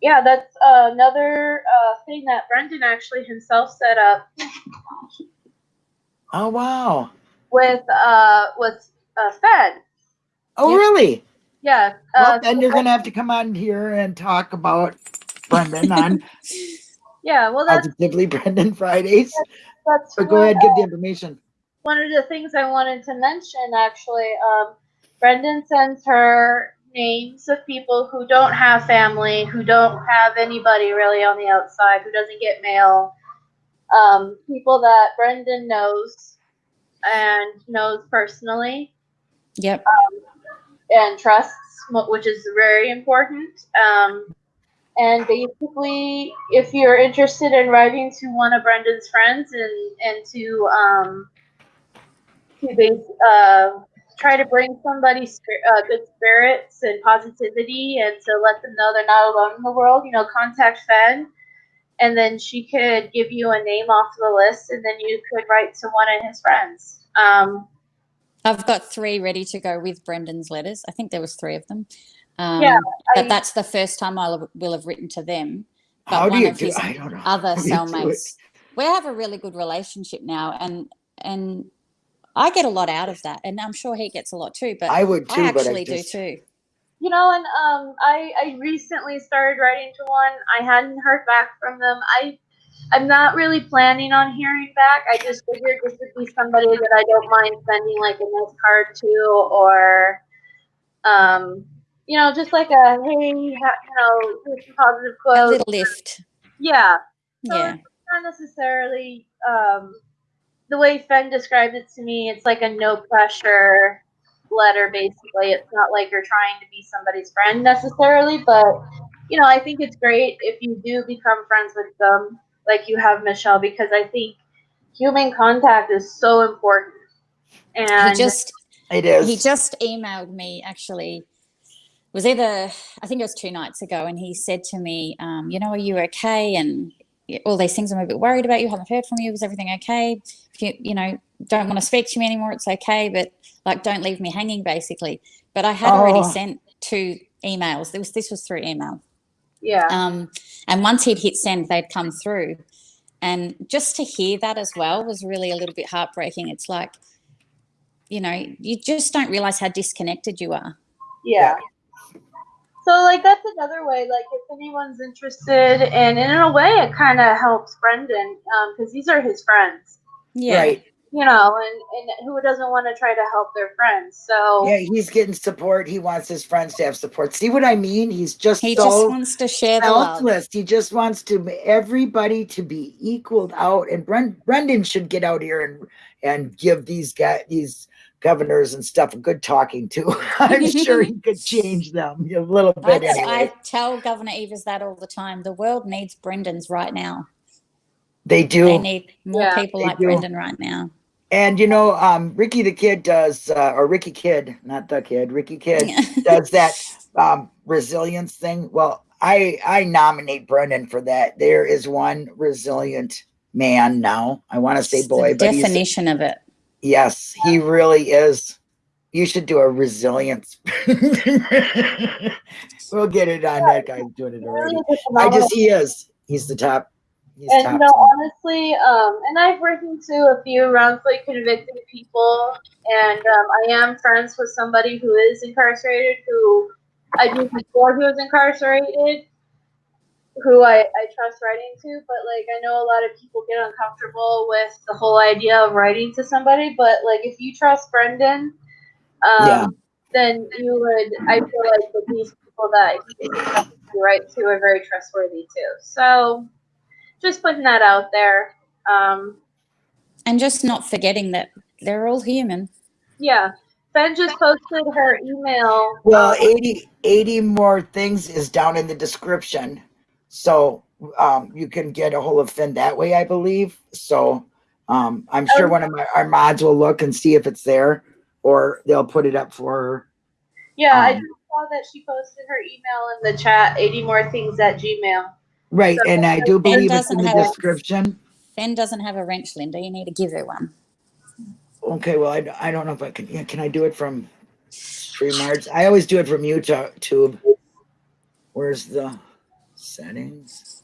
Yeah, that's uh, another uh, thing that Brendan actually himself set up Oh wow. with uh with uh, Fen. Oh Yep. really? Yeah. Well, Uh, then you're gonna have to come on here and talk about Brendan on yeah. Well, that's Positively Brendan Fridays. that's But go what, ahead, give the information. one of the things I wanted to mention actually. Um, Brendan sends her names of people who don't have family, who don't have anybody really on the outside, who doesn't get mail. Um, people that Brendan knows and knows personally Yep. and trusts, which is very important. Um, and basically, if you're interested in writing to one of Brendan's friends and and to um, to uh, try to bring somebody uh, good spirits and positivity, and to let them know they're not alone in the world, you know, contact Fen. And then she could give you a name off the list, and then you could write to one of his friends. Um, I've got three ready to go with Brendan's letters. I think there was three of them. Um, Yeah, but I- that's the first time I will have written to them. But How do one you of do? his I don't know. other How do you do it? cellmates, we have a really good relationship now, and and I get a lot out of that, and I'm sure he gets a lot too. But I would too, I but I actually just, do too. You know, and um, I I recently started writing to one. I hadn't heard back from them. I I'm not really planning on hearing back. I just figured this would be somebody that I don't mind sending like a nice card to, or um, you know, just like a hey, you know, here's some positive A little lift. Yeah, So Yeah. it's not necessarily um, the way Fen described it to me. It's like a no pressure letter, basically. It's not like you're trying to be somebody's friend necessarily, but you know, I think it's great if you do become friends with them, like you have Michelle, because I think human contact is so important. And He just it is. he just emailed me actually it was either i think it was two nights ago and he said to me um, you know are you okay? And all these things i'm a bit worried about you haven't heard from you. Is everything okay? If you you know don't want to speak to me anymore it's okay but like don't leave me hanging basically. But i had already Oh. sent two emails. This was this was through email. Yeah, um, and once he'd hit send they'd come through. And just to hear that as well was really a little bit heartbreaking. It's like you know you just don't realize how disconnected you are. Yeah. So like that's another way. Like if anyone's interested, and, and in a way, it kind of helps Brendan um, because these are his friends. yeah Right. you know, and, and who doesn't want to try to help their friends? So Yeah, he's getting support. He wants his friends to have support. See what I mean? He's just He just wants to share the love. selfless. He just wants to everybody to be equaled out. And Bren, Brendan should get out here and and give these guys these governors and stuff a good talking to. I'm sure he could change them a little I, bit anyway. I tell Governor Evers that all the time. The world needs Brendan's right now. they do. They need more Yeah, people like do. Brendan right now. And you know, um, Ricky the Kid does, uh, or Ricky Kidd, not the kid, Ricky Kidd does that um, resilience thing. Well, I I nominate Brendan for that. There is one resilient man now. I want to say boy, the but he's, definition of it. Yes, he really is. You should do a resilience. we'll get it on that guy doing it already. I just he is. He's the top. He's and top. you know, honestly, um, and I've written to a few wrongfully convicted people, and um, I am friends with somebody who is incarcerated, who I knew before he was incarcerated, who I, I trust writing to. But like, I know a lot of people get uncomfortable with the whole idea of writing to somebody. But like, if you trust Brendan, um, Yeah. then you would. I feel like that these people that you write to are very trustworthy too. So just putting that out there. Um, And just not forgetting that they're all human. yeah. Fen just posted her email. Well, 80, 80 more things is down in the description. So um, you can get a hold of Fen that way, I believe. So um, I'm sure one of my, our mods will look and see if it's there or they'll put it up for her. Yeah, I Um, just saw that she posted her email in the chat. Eighty more things at Gmail. Right. And I do believe it's in the have description. Fen doesn't have a wrench, Linda. You need to give her one. Okay. Well, I, I don't know if I can. Yeah, can I do it from StreamYards? I always do it from YouTube. Where's the settings?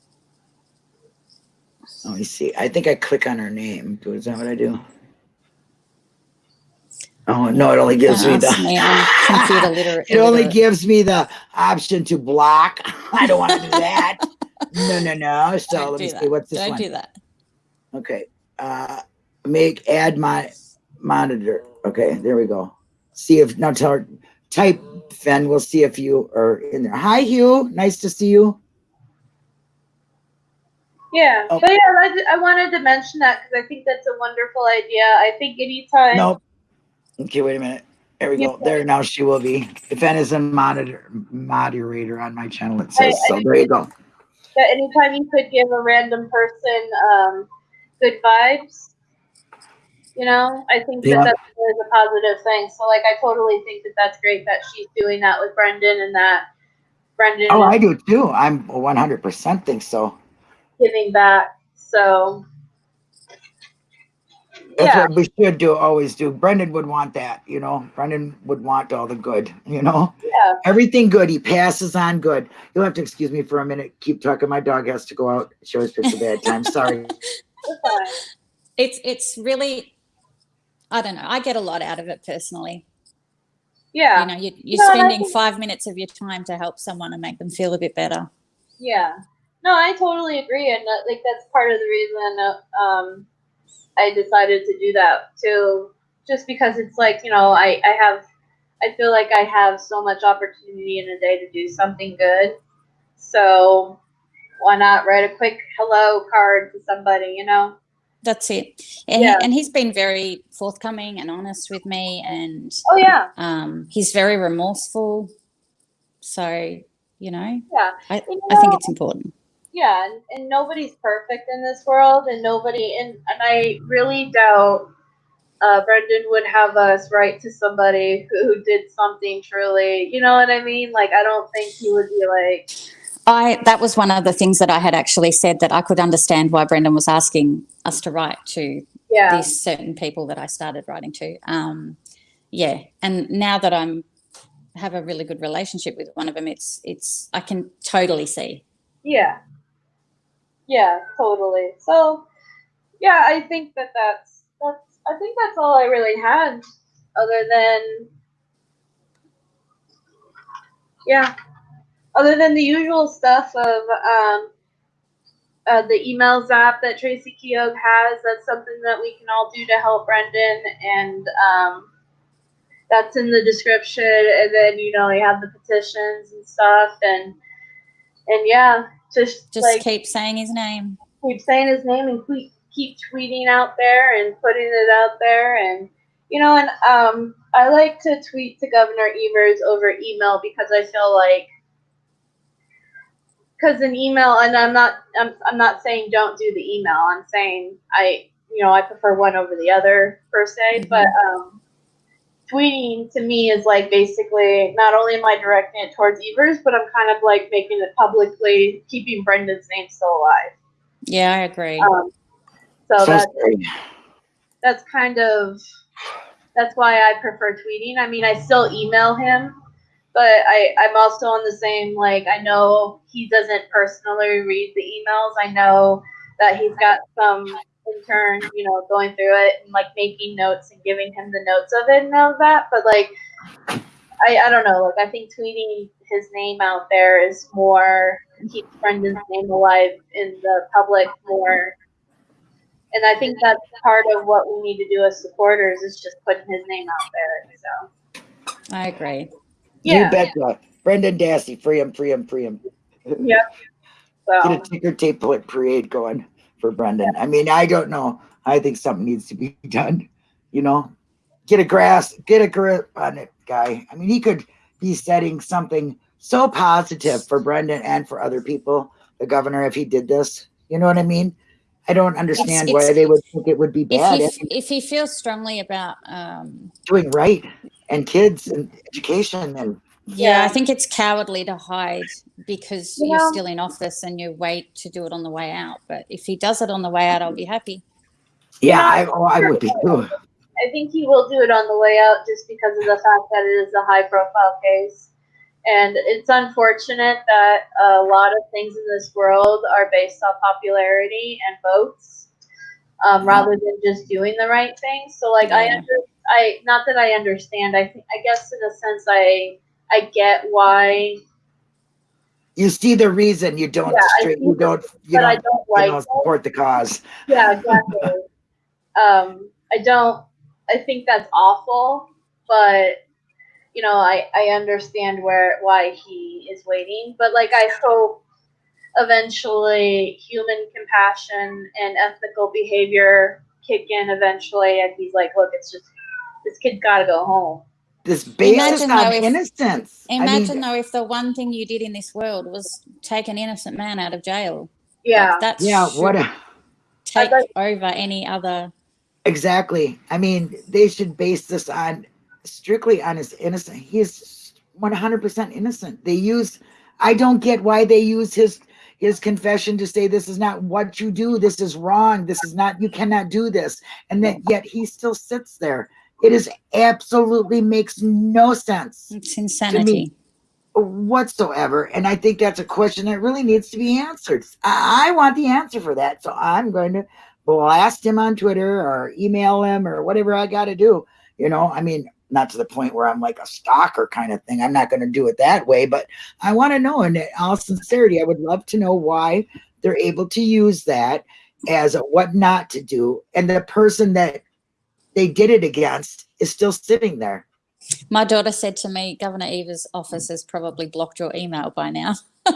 Let me see. I think I click on her name. Is that what I do? Oh no! It only gives me me, the. I'm. It only gives me the option to block. I don't want to do that. No, no, no. So let me that. see. What's this Don't one? do that. Okay. Uh, make add my monitor. Okay, there we go. See if now tell her type Fen. We'll see if you are in there. Hi, Hugh. Nice to see you. Yeah, Oh. but yeah, I, I wanted to mention that because I think that's a wonderful idea. I think anytime. Nope. Okay, wait a minute. There we go. There now she will be. Fen is a monitor moderator on my channel. It says so. There you go. that anytime you could give a random person um, good vibes, you know, I think Yeah. that that's always a positive thing. So, like, I totally think that that's great that she's doing that with Brendan and that Brendan Oh, I do too. I'm 100% think so. Giving back. So, That's Yeah. what we should do. Always do. Brendan would want that. You know, Brendan would want all the good. You know. yeah, Everything good. He passes on good. You'll have to excuse me for a minute. Keep talking. My dog has to go out. She always picks a bad time. Sorry. It's it's really, I don't know. I get a lot out of it personally. Yeah, You know, you, you're No, spending think- five minutes of your time to help someone and make them feel a bit better. yeah. No, I totally agree, and uh, like that's part of the reason uh, um, I decided to do that too. Just because it's like you know, I I have, I feel like I have so much opportunity in a day to do something good. So why not write a quick hello card to somebody? You know? That's it. And Yeah. he, and he's been very forthcoming and honest with me, and Oh yeah, um, he's very remorseful. So you know, yeah. I, You I think it's important. Yeah and, and nobody's perfect in this world and nobody and, and i really doubt uh, brendan would have us write to somebody who, who did something truly you know what i mean like i don't think he would be like I that was one of the things that I had actually said that I could understand why Brendan was asking us to write to yeah these certain people that I started writing to. Um, yeah, and now that I'm have a really good relationship with one of them, it's it's I can totally see. yeah yeah totally so yeah i think that that's that's i think that's all i really had other than yeah other than the usual stuff of um, uh, the emails app that Tracy Keogh has. That's something that we can all do to help Brendan, and um, that's in the description. And then you know we have the petitions and stuff, and and yeah, just, Just like keep saying his name. keep saying his name and keep keep tweeting out there and putting it out there and you know and um I like to tweet to Governor Evers over email because I feel like because an email and I'm not I'm, I'm not saying don't do the email I'm saying I you know I prefer one over the other per se Mhm. but um tweeting to me is like basically not only am I directing it towards Evers but I'm kind of like making it publicly keeping Brendan's name still alive Yeah, I agree. um, so So that's that's kind of that's why I prefer tweeting. I mean, I still email him, but I I'm also on the same like I know he doesn't personally read the emails. I know that he's got some intern, you know, going through it and like making notes and giving him the notes of it and all that. But like, I I don't know. Like, I think tweeting his name out there is more keeps Brendan's name alive in the public more and I think that's part of what we need to do as supporters is just putting his name out there. So I agree. yeah, You betcha. Brendan Dassey. Free him, free him, free him. yeah. So Get a ticker tape parade going for Brendan. I mean, I don't know. I think something needs to be done. You know, get a grasp, get a grip on it, guy. I mean, he could be setting something so positive for Brendan and for other people, the governor, if he did this. You know what I mean? I don't understand It's- why they would think it would be If bad he, if if he feels strongly about, um, doing right and kids and education and yeah, Yeah. I think it's cowardly to hide because You you're know- still in office and you wait to do it on the way out. But if he does it on the way out, I'll be happy. yeah, I, oh, I would be too. I think he will do it on the way out just because of the fact that it is a high profile case. And it's unfortunate that a lot of things in this world are based on popularity and votes um, rather than just doing the right thing. So, like, I, Yeah. under, I not that I understand. I think I guess in a sense I I get why, You see the reason you don't Yeah, you don't you don't don't you know, it. support the cause. Yeah, exactly. um, I don't. I think that's awful, but you know, I I understand where why he is waiting, but like I hope eventually human compassion and ethical behavior kick in eventually, and he's like, look, it's just this kid's got to go home. This basis Imagine on though if- innocence. I mean, Imagine though if the one thing you did in this world was take an innocent man out of jail. Yeah, Like, that yeah, what a, take like- over any other. exactly. I mean, they should base this on strictly on his innocence. He is one hundred percent innocent. They use. I don't get why they use his his confession to say this is not what you do. This is wrong. This is not. You cannot do this. And that yet he still sits there. It is absolutely makes no sense. It's insanity. whatsoever. And I think that's a question that really needs to be answered. I, I want the answer for that. So I'm going to blast him on Twitter or email him or whatever I got to do. You know, I mean, not to the point where I'm like a stalker kind of thing. I'm not going to do it that way, but I want to know in all sincerity, I would love to know why they're able to use that as a what not to do. And the person that they did it against is still sitting there. My daughter said to me, Governor Evers' office has probably blocked your email by now.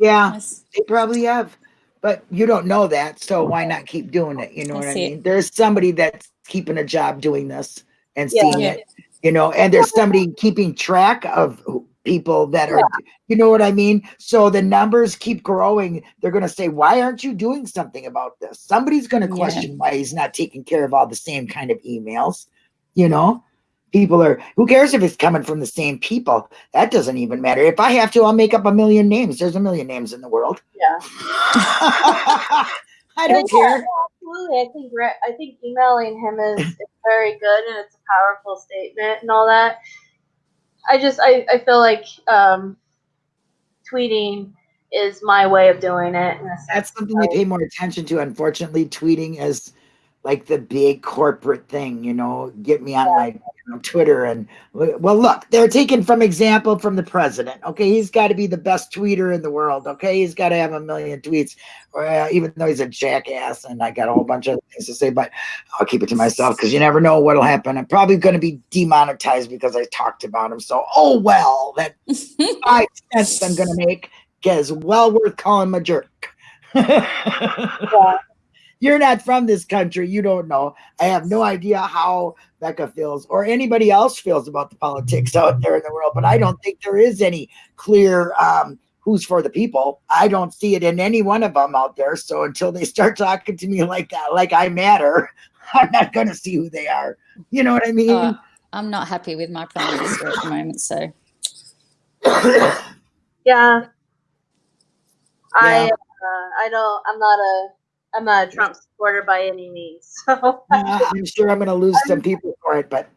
Yeah. They probably have, but you don't know that, so why not keep doing it? You know what I it. mean? There's somebody that's keeping a job doing this and Yeah. seeing Yeah. it, you know, and there's somebody keeping track of who- people that are, you know what I mean? So the numbers keep growing. They're going to say, why aren't you doing something about this? Somebody's going to Yeah. question why he's not taking care of all the same kind of emails, you know? People are, who cares if it's coming from the same people? That doesn't even matter. If I have to, I'll make up a million names. There's a million names in the world. Yeah. I don't care. Absolutely, I think I think emailing him is, is very good and it's a powerful statement and all that. I just I, I feel like um, tweeting is my way of doing it. In a sense. That's something they pay more attention to. Unfortunately, tweeting is like the big corporate thing, you know, get me on my you know, Twitter and well, look, they're taking from example from the president. Okay, he's got to be the best tweeter in the world. Okay, he's got to have a million tweets, or uh, even though he's a jackass, and I got a whole bunch of things to say, but I'll keep it to myself because you never know what'll happen. I'm probably going to be demonetized because I talked about him. So, oh well, that five cents I'm going to make is well worth calling him a jerk. You're not from this country. You don't know. I have no idea how Becca feels or anybody else feels about the politics out there in the world, but I don't think there is any clear um, who's for the people. I don't see it in any one of them out there. So until they start talking to me like that, like I matter, I'm not going to see who they are. You know what I mean? Uh, I'm not happy with my prime minister at the moment, so Yeah. I Yeah. uh, I don't I'm not a I'm not a Trump supporter by any means. So I'm sure I'm going to lose some people for it, but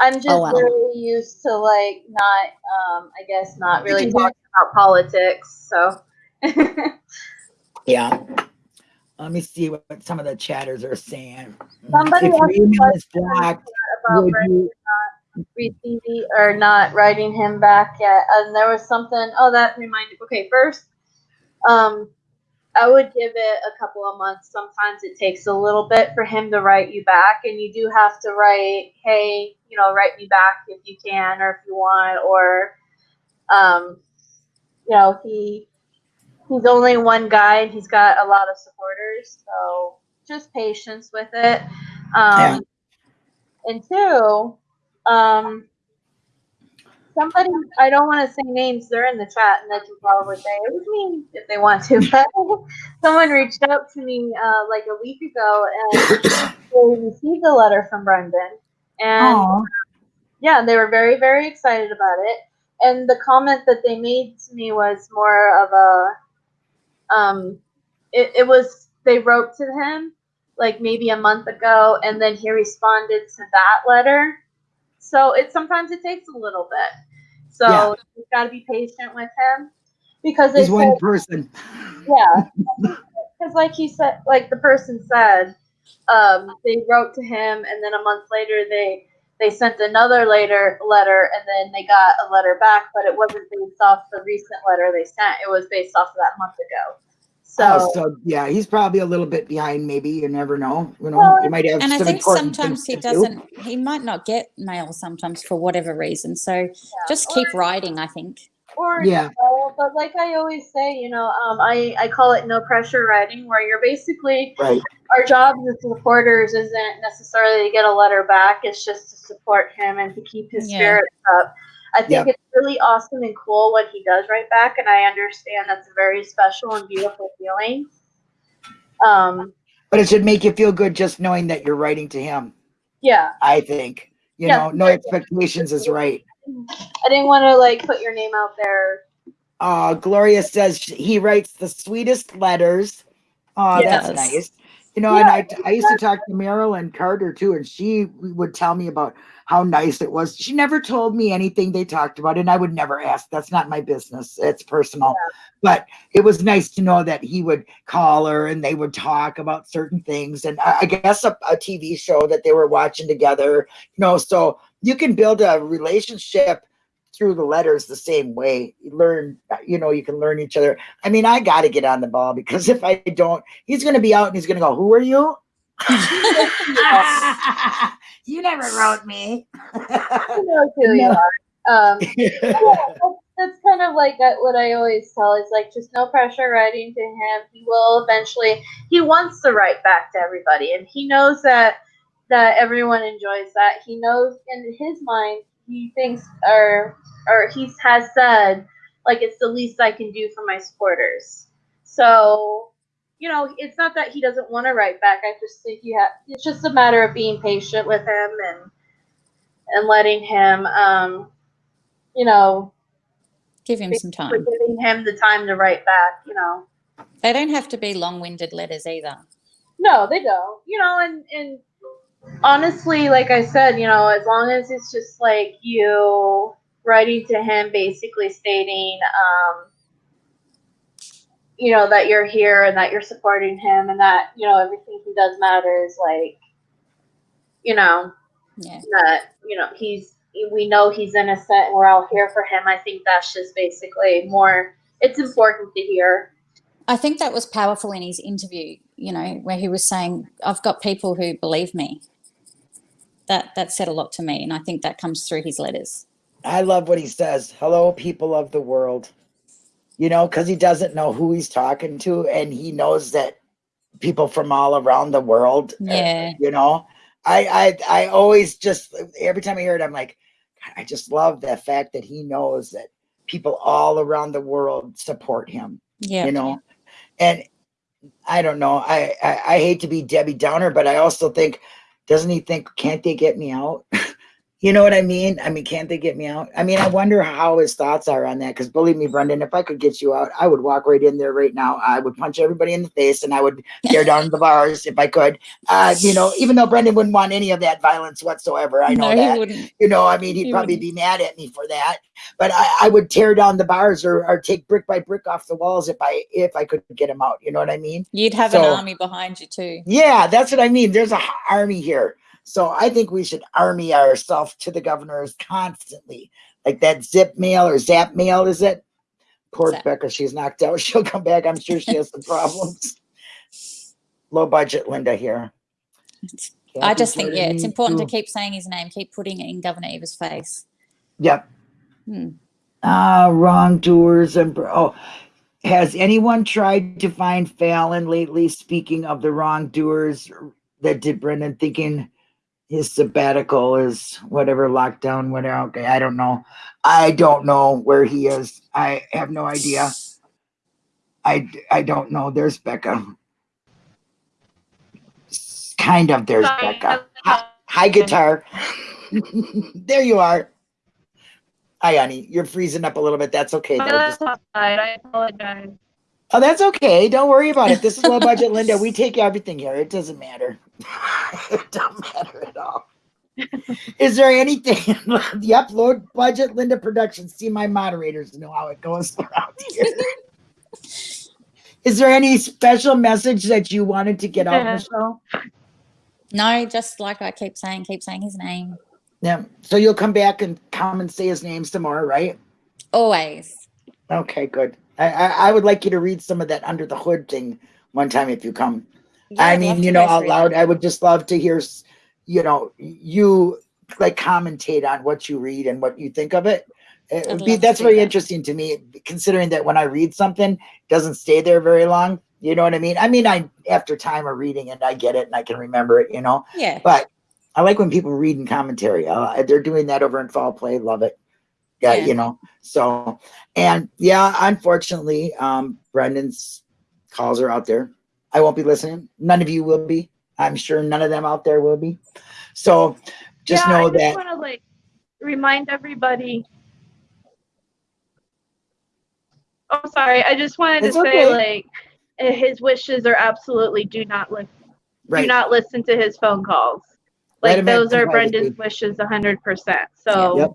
I'm just Oh, wow. really used to like not um I guess not really talking about politics. So yeah. Let me see what some of the chatters are saying. Somebody if asked your email is blocked, about would Brendan you receiving or not writing him back yet. And there was something oh that reminded okay, first um I would give it a couple of months. Sometimes it takes a little bit for him to write you back, and you do have to write, "Hey, you know, write me back if you can or if you want," or, um, you know, he he's only one guy and he's got a lot of supporters. So just patience with it. Um, Yeah. And two, um, somebody I don't want to say names. They're in the chat, and they can probably say it was me if they want to. But someone reached out to me uh, like a week ago, and they received a letter from Brendan, and Aw. yeah, they were very very excited about it. And the comment that they made to me was more of a, um, it, it was they wrote to him like maybe a month ago, and then he responded to that letter. So it sometimes it takes a little bit. So Yeah. you've got to be patient with him because said, one person. yeah, because like he said, like the person said, um, they wrote to him, and then a month later they they sent another later letter, and then they got a letter back, but it wasn't based off the recent letter they sent. It was based off of that month ago. So, Oh, so yeah, he's probably a little bit behind. Maybe you never know. You know, Well, you might have And I think sometimes he doesn't, he might not get mail sometimes for whatever reason. So just keep writing, I think. or Yeah. no, but like I always say, you know, um, I I call it no pressure writing, where you're basically Right. our job as supporters isn't necessarily to get a letter back. It's just to support him and to keep his Yeah. spirits up. I think Yep. it's really awesome and cool what he does right back, and I understand that's a very special and beautiful feeling. Um, But it should make you feel good just knowing that you're writing to him. yeah, I think. You Yeah. know, no expectations is right. I didn't want to like put your name out there. Uh, Gloria says he writes the sweetest letters. Oh, He that's nice. You know, and I, I used to talk to Marilyn Carter too, and she would tell me about how nice it was. She never told me anything they talked about, and I would never ask. That's not my business. It's personal. But it was nice to know that he would call her and they would talk about certain things. And I, I guess a, a TV show that they were watching together, you know, so you can build a relationship through the letters the same way. You learn, you know, you can learn each other. I mean, I got to get on the ball because if I don't, he's going to be out and he's going to go, Who are you? you never wrote me. Who knows who you No. are? Um, yeah, that's, that's kind of like uh, what I always tell is like just no pressure writing to him. He will eventually. He wants to write back to everybody, and he knows that that everyone enjoys that. He knows in his mind he thinks or or he has said like it's the least I can do for my supporters. So you know, it's not that he doesn't want to write back. I just think you have. It's just a matter of being patient with him and and letting him, um, you know, Give him some time. giving him the time to write back. You know, They don't have to be long winded letters either. no, they don't. You know, and and honestly, like I said, you know, as long as it's just like you writing to him, basically stating, um, you know, that you're here and that you're supporting him and that you know everything he does matters. Like, you know, Yeah. that you know he's we know he's innocent and we're all here for him i think that's just basically more it's important to hear I think that was powerful in his interview, you know, where he was saying, I've got people who believe me. That that said a lot to me. And I think that comes through his letters. I love what he says. Hello, people of the world. You know, because he doesn't know who he's talking to, and he knows that people from all around the world. uh, Yeah. you know, I I I always just every time I hear it, I'm like, I just love the fact that he knows that people all around the world support him. Yeah. You know, and I don't know. I, I I hate to be Debbie Downer, but I also think, doesn't he think, can't they get me out? you know what I mean? I mean, can't they get me out? I mean, I wonder how his thoughts are on that. Because believe me, Brendan, if I could get you out, I would walk right in there right now. I would punch everybody in the face, and I would tear down the bars if I could. Uh, you know, even though Brendan wouldn't want any of that violence whatsoever. I know no, that wouldn't. you know i mean he'd He probably wouldn't. be mad at me for that but I, I would tear down the bars or, or take brick by brick off the walls if i if i could get him out you know what i mean You'd have So- an army behind you too. yeah that's what i mean there's a h- army here so i think we should army ourselves to the governors constantly like that zip mail or zap mail is it poor Zap. becca she's knocked out she'll come back i'm sure she has some problems low budget linda here I just think, yeah, it's important to keep saying his name, keep putting it in Governor Evers' face. Yep. Hmm. Ah, wrongdoers and oh, has anyone tried to find Fallon lately? Speaking of the wrongdoers that did Brendan thinking his sabbatical is whatever lockdown, whatever. Okay, I don't know. I don't know where he is. I have no idea. I I don't know. There's Becca. Kind of. There's Sorry, Becca. Hi, hi, guitar. there you are. Hi, honey. You're freezing up a little bit. That's okay. Though. Just- I apologize. Oh, that's okay. Don't worry about it. This is low budget Linda. We take everything here. It doesn't matter. It doesn't matter at all. Is there anything? the upload budget Linda Productions. See, my moderators know how it goes around here. Is there any special message that you wanted to get out, Yeah. Michelle? No, just like I keep saying, keep saying his name. Yeah. So you'll come back and come and say his name some more, right? Always. Okay, good. I, I, I would like you to read some of that under the hood thing one time if you come. Yeah, I mean, you know, out loud. I would just love to hear, you know, you like commentate on what you read and what you think of it. It I'd would be, that's very that. interesting to me, considering that when I read something, it doesn't stay there very long. You know what I mean? I mean, I after time of reading and I get it and I can remember it. You know, Yeah. but I like when people read in commentary. Uh, they're doing that over in Fall Play. Love it. Yeah, Yeah. you know. So, and yeah, unfortunately, um, Brendan's calls are out there. I won't be listening. None of you will be. I'm sure none of them out there will be. So, just yeah, know I just that. want to like remind everybody. Oh, sorry. I just wanted It's to okay. say like eh, his wishes are absolutely do not listen. Do not listen to his phone calls. Like those are. Brendan's wishes, hundred percent. So Yep.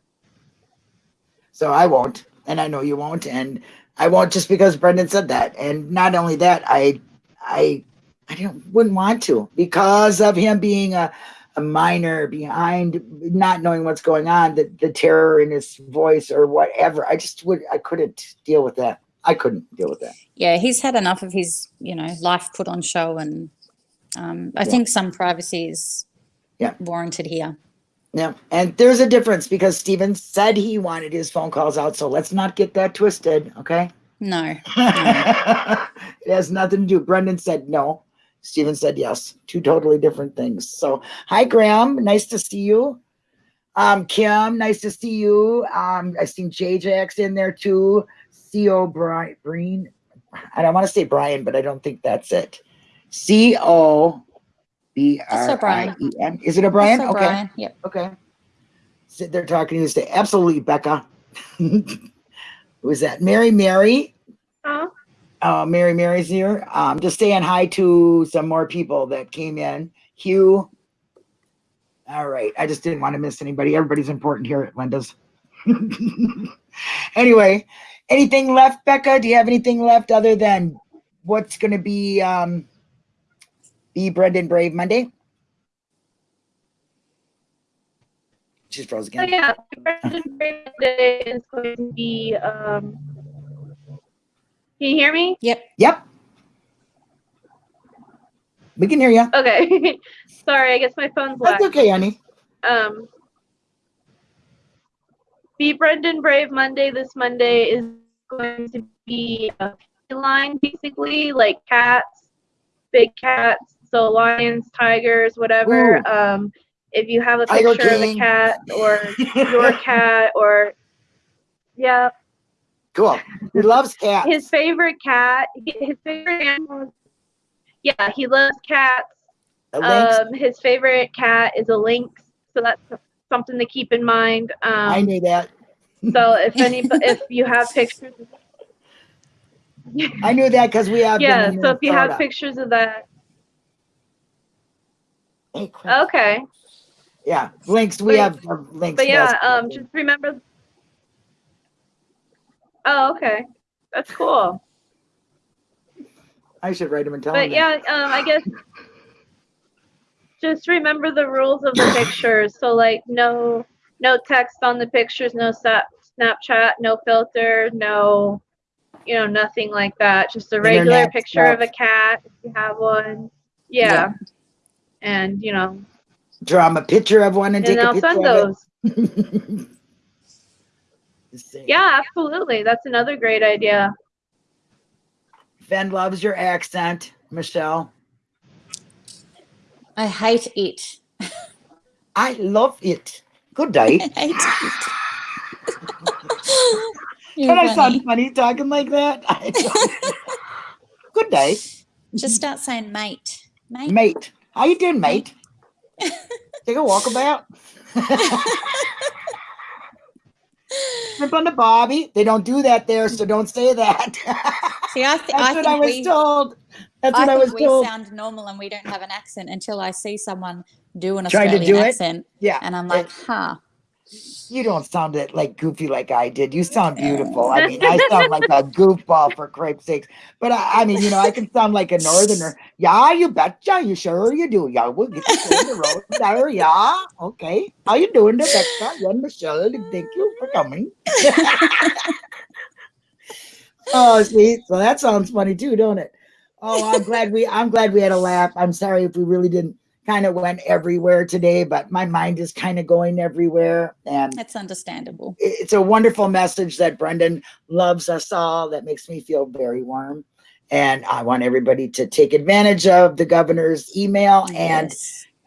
So I won't, and I know you won't, and I won't just because Brendan said that. And not only that, I, I, I don't wouldn't want to because of him being a, a minor behind, not knowing what's going on, the the terror in his voice or whatever. I just would, I couldn't deal with that. I couldn't deal with that. Yeah, he's had enough of his, you know, life put on show, and um, I Yeah. think some privacy is Yeah. warranted here. Yeah, and there's a difference because Steven said he wanted his phone calls out, so let's not get that twisted, okay? No, it has nothing to do. Brendan said no. Steven said yes. Two totally different things. So, hi, Graham. Nice to see you. Um, Kim, nice to see you. Um, I seen JJX in there too. Co Brian, Breen. I don't want to say Brian, but I don't think that's it. C O B R I E N. Is it a Brian? So, okay. Brian, yep. Okay. Sit there talking to you. Say, absolutely, Becca. Who is that? Mary Mary. Huh? Uh, Mary Mary's here. Um, just saying hi to some more people that came in. Hugh. All right. I just didn't want to miss anybody. Everybody's important here at Linda's. anyway, anything left, Becca? Do you have anything left other than what's going to be um, be Brendan Brave Monday? She's froze So again. yeah, Brendan Brave Day is going to be. Um, can you hear me? Yep. Yep. We can hear you. Okay. Sorry, I guess my phone's That's lagging. okay, honey. Um, Be Brendan Brave Monday this Monday is going to be a feline, basically, like cats, big cats, so lions, tigers, whatever. Ooh. Um, if you have a picture of a cat or your cat or yeah, cool. He loves cats. his favorite cat, his favorite animal. Yeah, he loves cats. Um, his favorite cat is a lynx, so that's something to keep in mind. Um, I knew that. So if any, if you have pictures, I knew that because we have. yeah. So if you have pictures of that, Hey, okay. Yeah, links. We But- have links. But yeah, um, just remember. Oh, okay, that's cool. I should write him and tell But him. yeah, um, I guess just remember the rules of the pictures. So like, no, no text on the pictures, no snap, Snapchat, no filter, no, you know, nothing like that. Just a regular Internet picture of a cat if you have one. Yeah. Yeah. And you know, Draw him a picture of one and, and take a I'll picture send of those. it. Just. Yeah, absolutely. That's another great idea. Fen loves your accent, Michelle. I hate it. I love it. Good day. I hate it. Can I sound funny talking like that? I Good day, Just start saying mate. Mate. mate. How you doing, mate? Take a walkabout. Shrimp on the bobby. They don't do that there, so don't say that. See, I, th- That's I what think I was we, told. That's I what I, think was we told. sound normal and we don't have an accent until I see someone do an Trying to Australian do it? accent, yeah, and I'm like, huh. you don't sound it like goofy like I did. You sound beautiful. I mean, I sound like a goofball for cripe's sakes. But I, I mean, you know, I can sound like a northerner. Yeah, you betcha. You sure you do. Yeah, we'll get you on the road there. Yeah, okay. How you doing, Rebecca? Yeah, Michelle. Thank you for coming. oh, see, so that sounds funny too, don't it? Oh, I'm glad we. I'm glad we had a laugh. I'm sorry if we really didn't. Kind of went everywhere today, but my mind is kind of going everywhere, and That's understandable. it's a wonderful message that Brendan loves us all. That makes me feel very warm. And I want everybody to take advantage of the governor's email and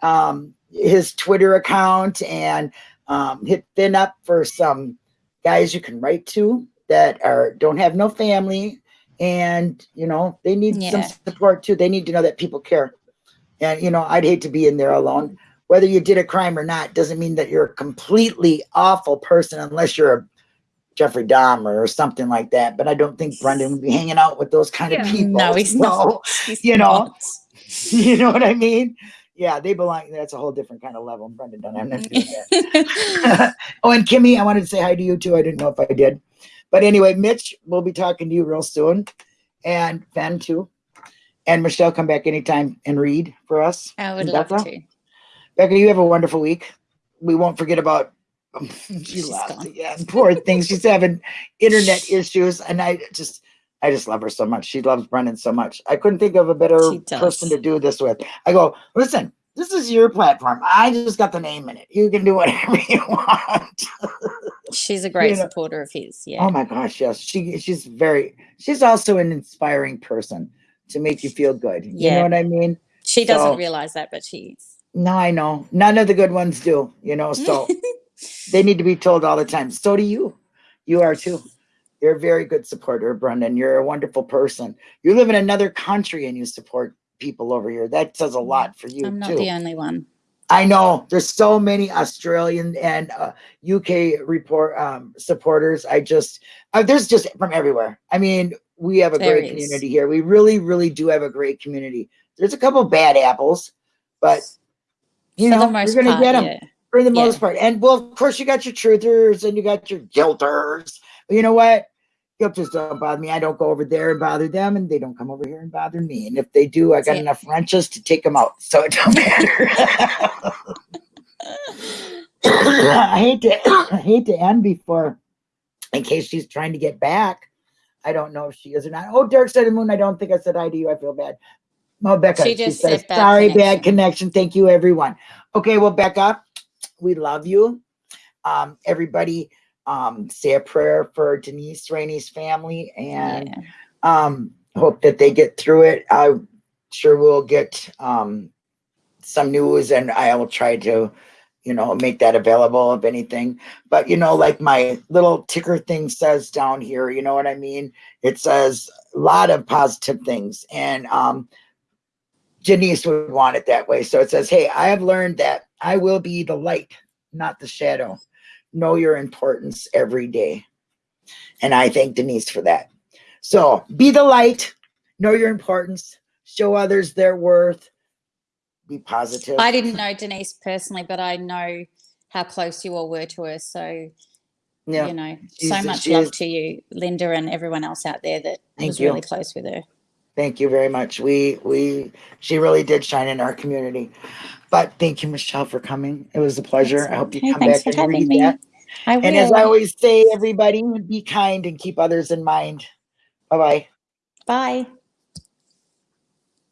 um, his Twitter account and um, hit Fen up for some guys you can write to that are don't have no family and you know they need some support too. They need to know that people care. And you know, I'd hate to be in there alone. Whether you did a crime or not doesn't mean that you're a completely awful person unless you're a Jeffrey Dahmer or something like that. But I don't think Brendan would be hanging out with those kind of people. No, he's So, not. He's you know, not. you know what I mean? Yeah, they belong. That's a whole different kind of level. Brendan don't have nothing to that. Mm-hmm. oh, and Kimmy, I wanted to say hi to you too. I didn't know if I did. But anyway, Mitch, we'll be talking to you real soon. And Ben too. And Michelle, come back anytime and read for us. I would love Becca? to. Becca, you have a wonderful week. We won't forget about she She's lost again. Poor thing. She's having internet issues. And I just I just love her so much. She loves Brendan so much. I couldn't think of a better person to do this with. I go, listen, this is your platform. I just got the name in it. You can do whatever you want. She's a great You know- supporter of his. Oh yeah. Oh my gosh, yes. She she's very she's also an inspiring person to make you feel good. Yeah. You know what I mean? she doesn't so- realize that, but she is. No, I know. None of the good ones do, you know, so they need to be told all the time. So do you. You are too. You're a very good supporter, Brendan. You're a wonderful person. You live in another country and you support people over here. That says a lot for you I'm not too. the only one. I know there's so many Australian and uh, UK report um, supporters. I just uh, there's just from everywhere. I mean, we have a There great is. community here. We really, really do have a great community. There's a couple bad apples, but you For know you're gonna get them yeah. For the Yeah. most part. And well, of course, you got your truthers and you got your guilters. But you know what? Guilters don't bother me. I don't go over there and bother them, and they don't come over here and bother me. And if they do, I got it. enough wrenches to take them out, so it don't matter. I hate to I hate to end before, in case she's trying to get back. I don't know if she is or not. Oh, Side of the Moon. I don't think I said hi to you. I feel bad. Oh, Becca. She She, just says, said bad sorry, bad connection." connection. Thank you, everyone. Okay, well, Becca, we love you. Um, everybody, um, say a prayer for Denise Rainey's family and yeah. um hope that they get through it i sure we'll get um some news and i will try to you know make that available if anything but you know like my little ticker thing says down here you know what i mean it says a lot of positive things and um janice would want it that way so it says hey i have learned that i will be the light not the shadow know your importance every day and i thank denise for that so be the light, know your importance, show others their worth, be positive. I didn't know Denise personally, but I know how close you all were to her. So, yeah, you know, she's- so much love is- to you, Linda, and everyone else out there that Thank was you. really close with her. Thank you very much. We we she really did shine in our community. But thank you, Michelle, for coming. It was a pleasure. I hope you come thanks back for and having read me. that. I will. And as I always say, everybody, be kind and keep others in mind. Bye bye. Bye.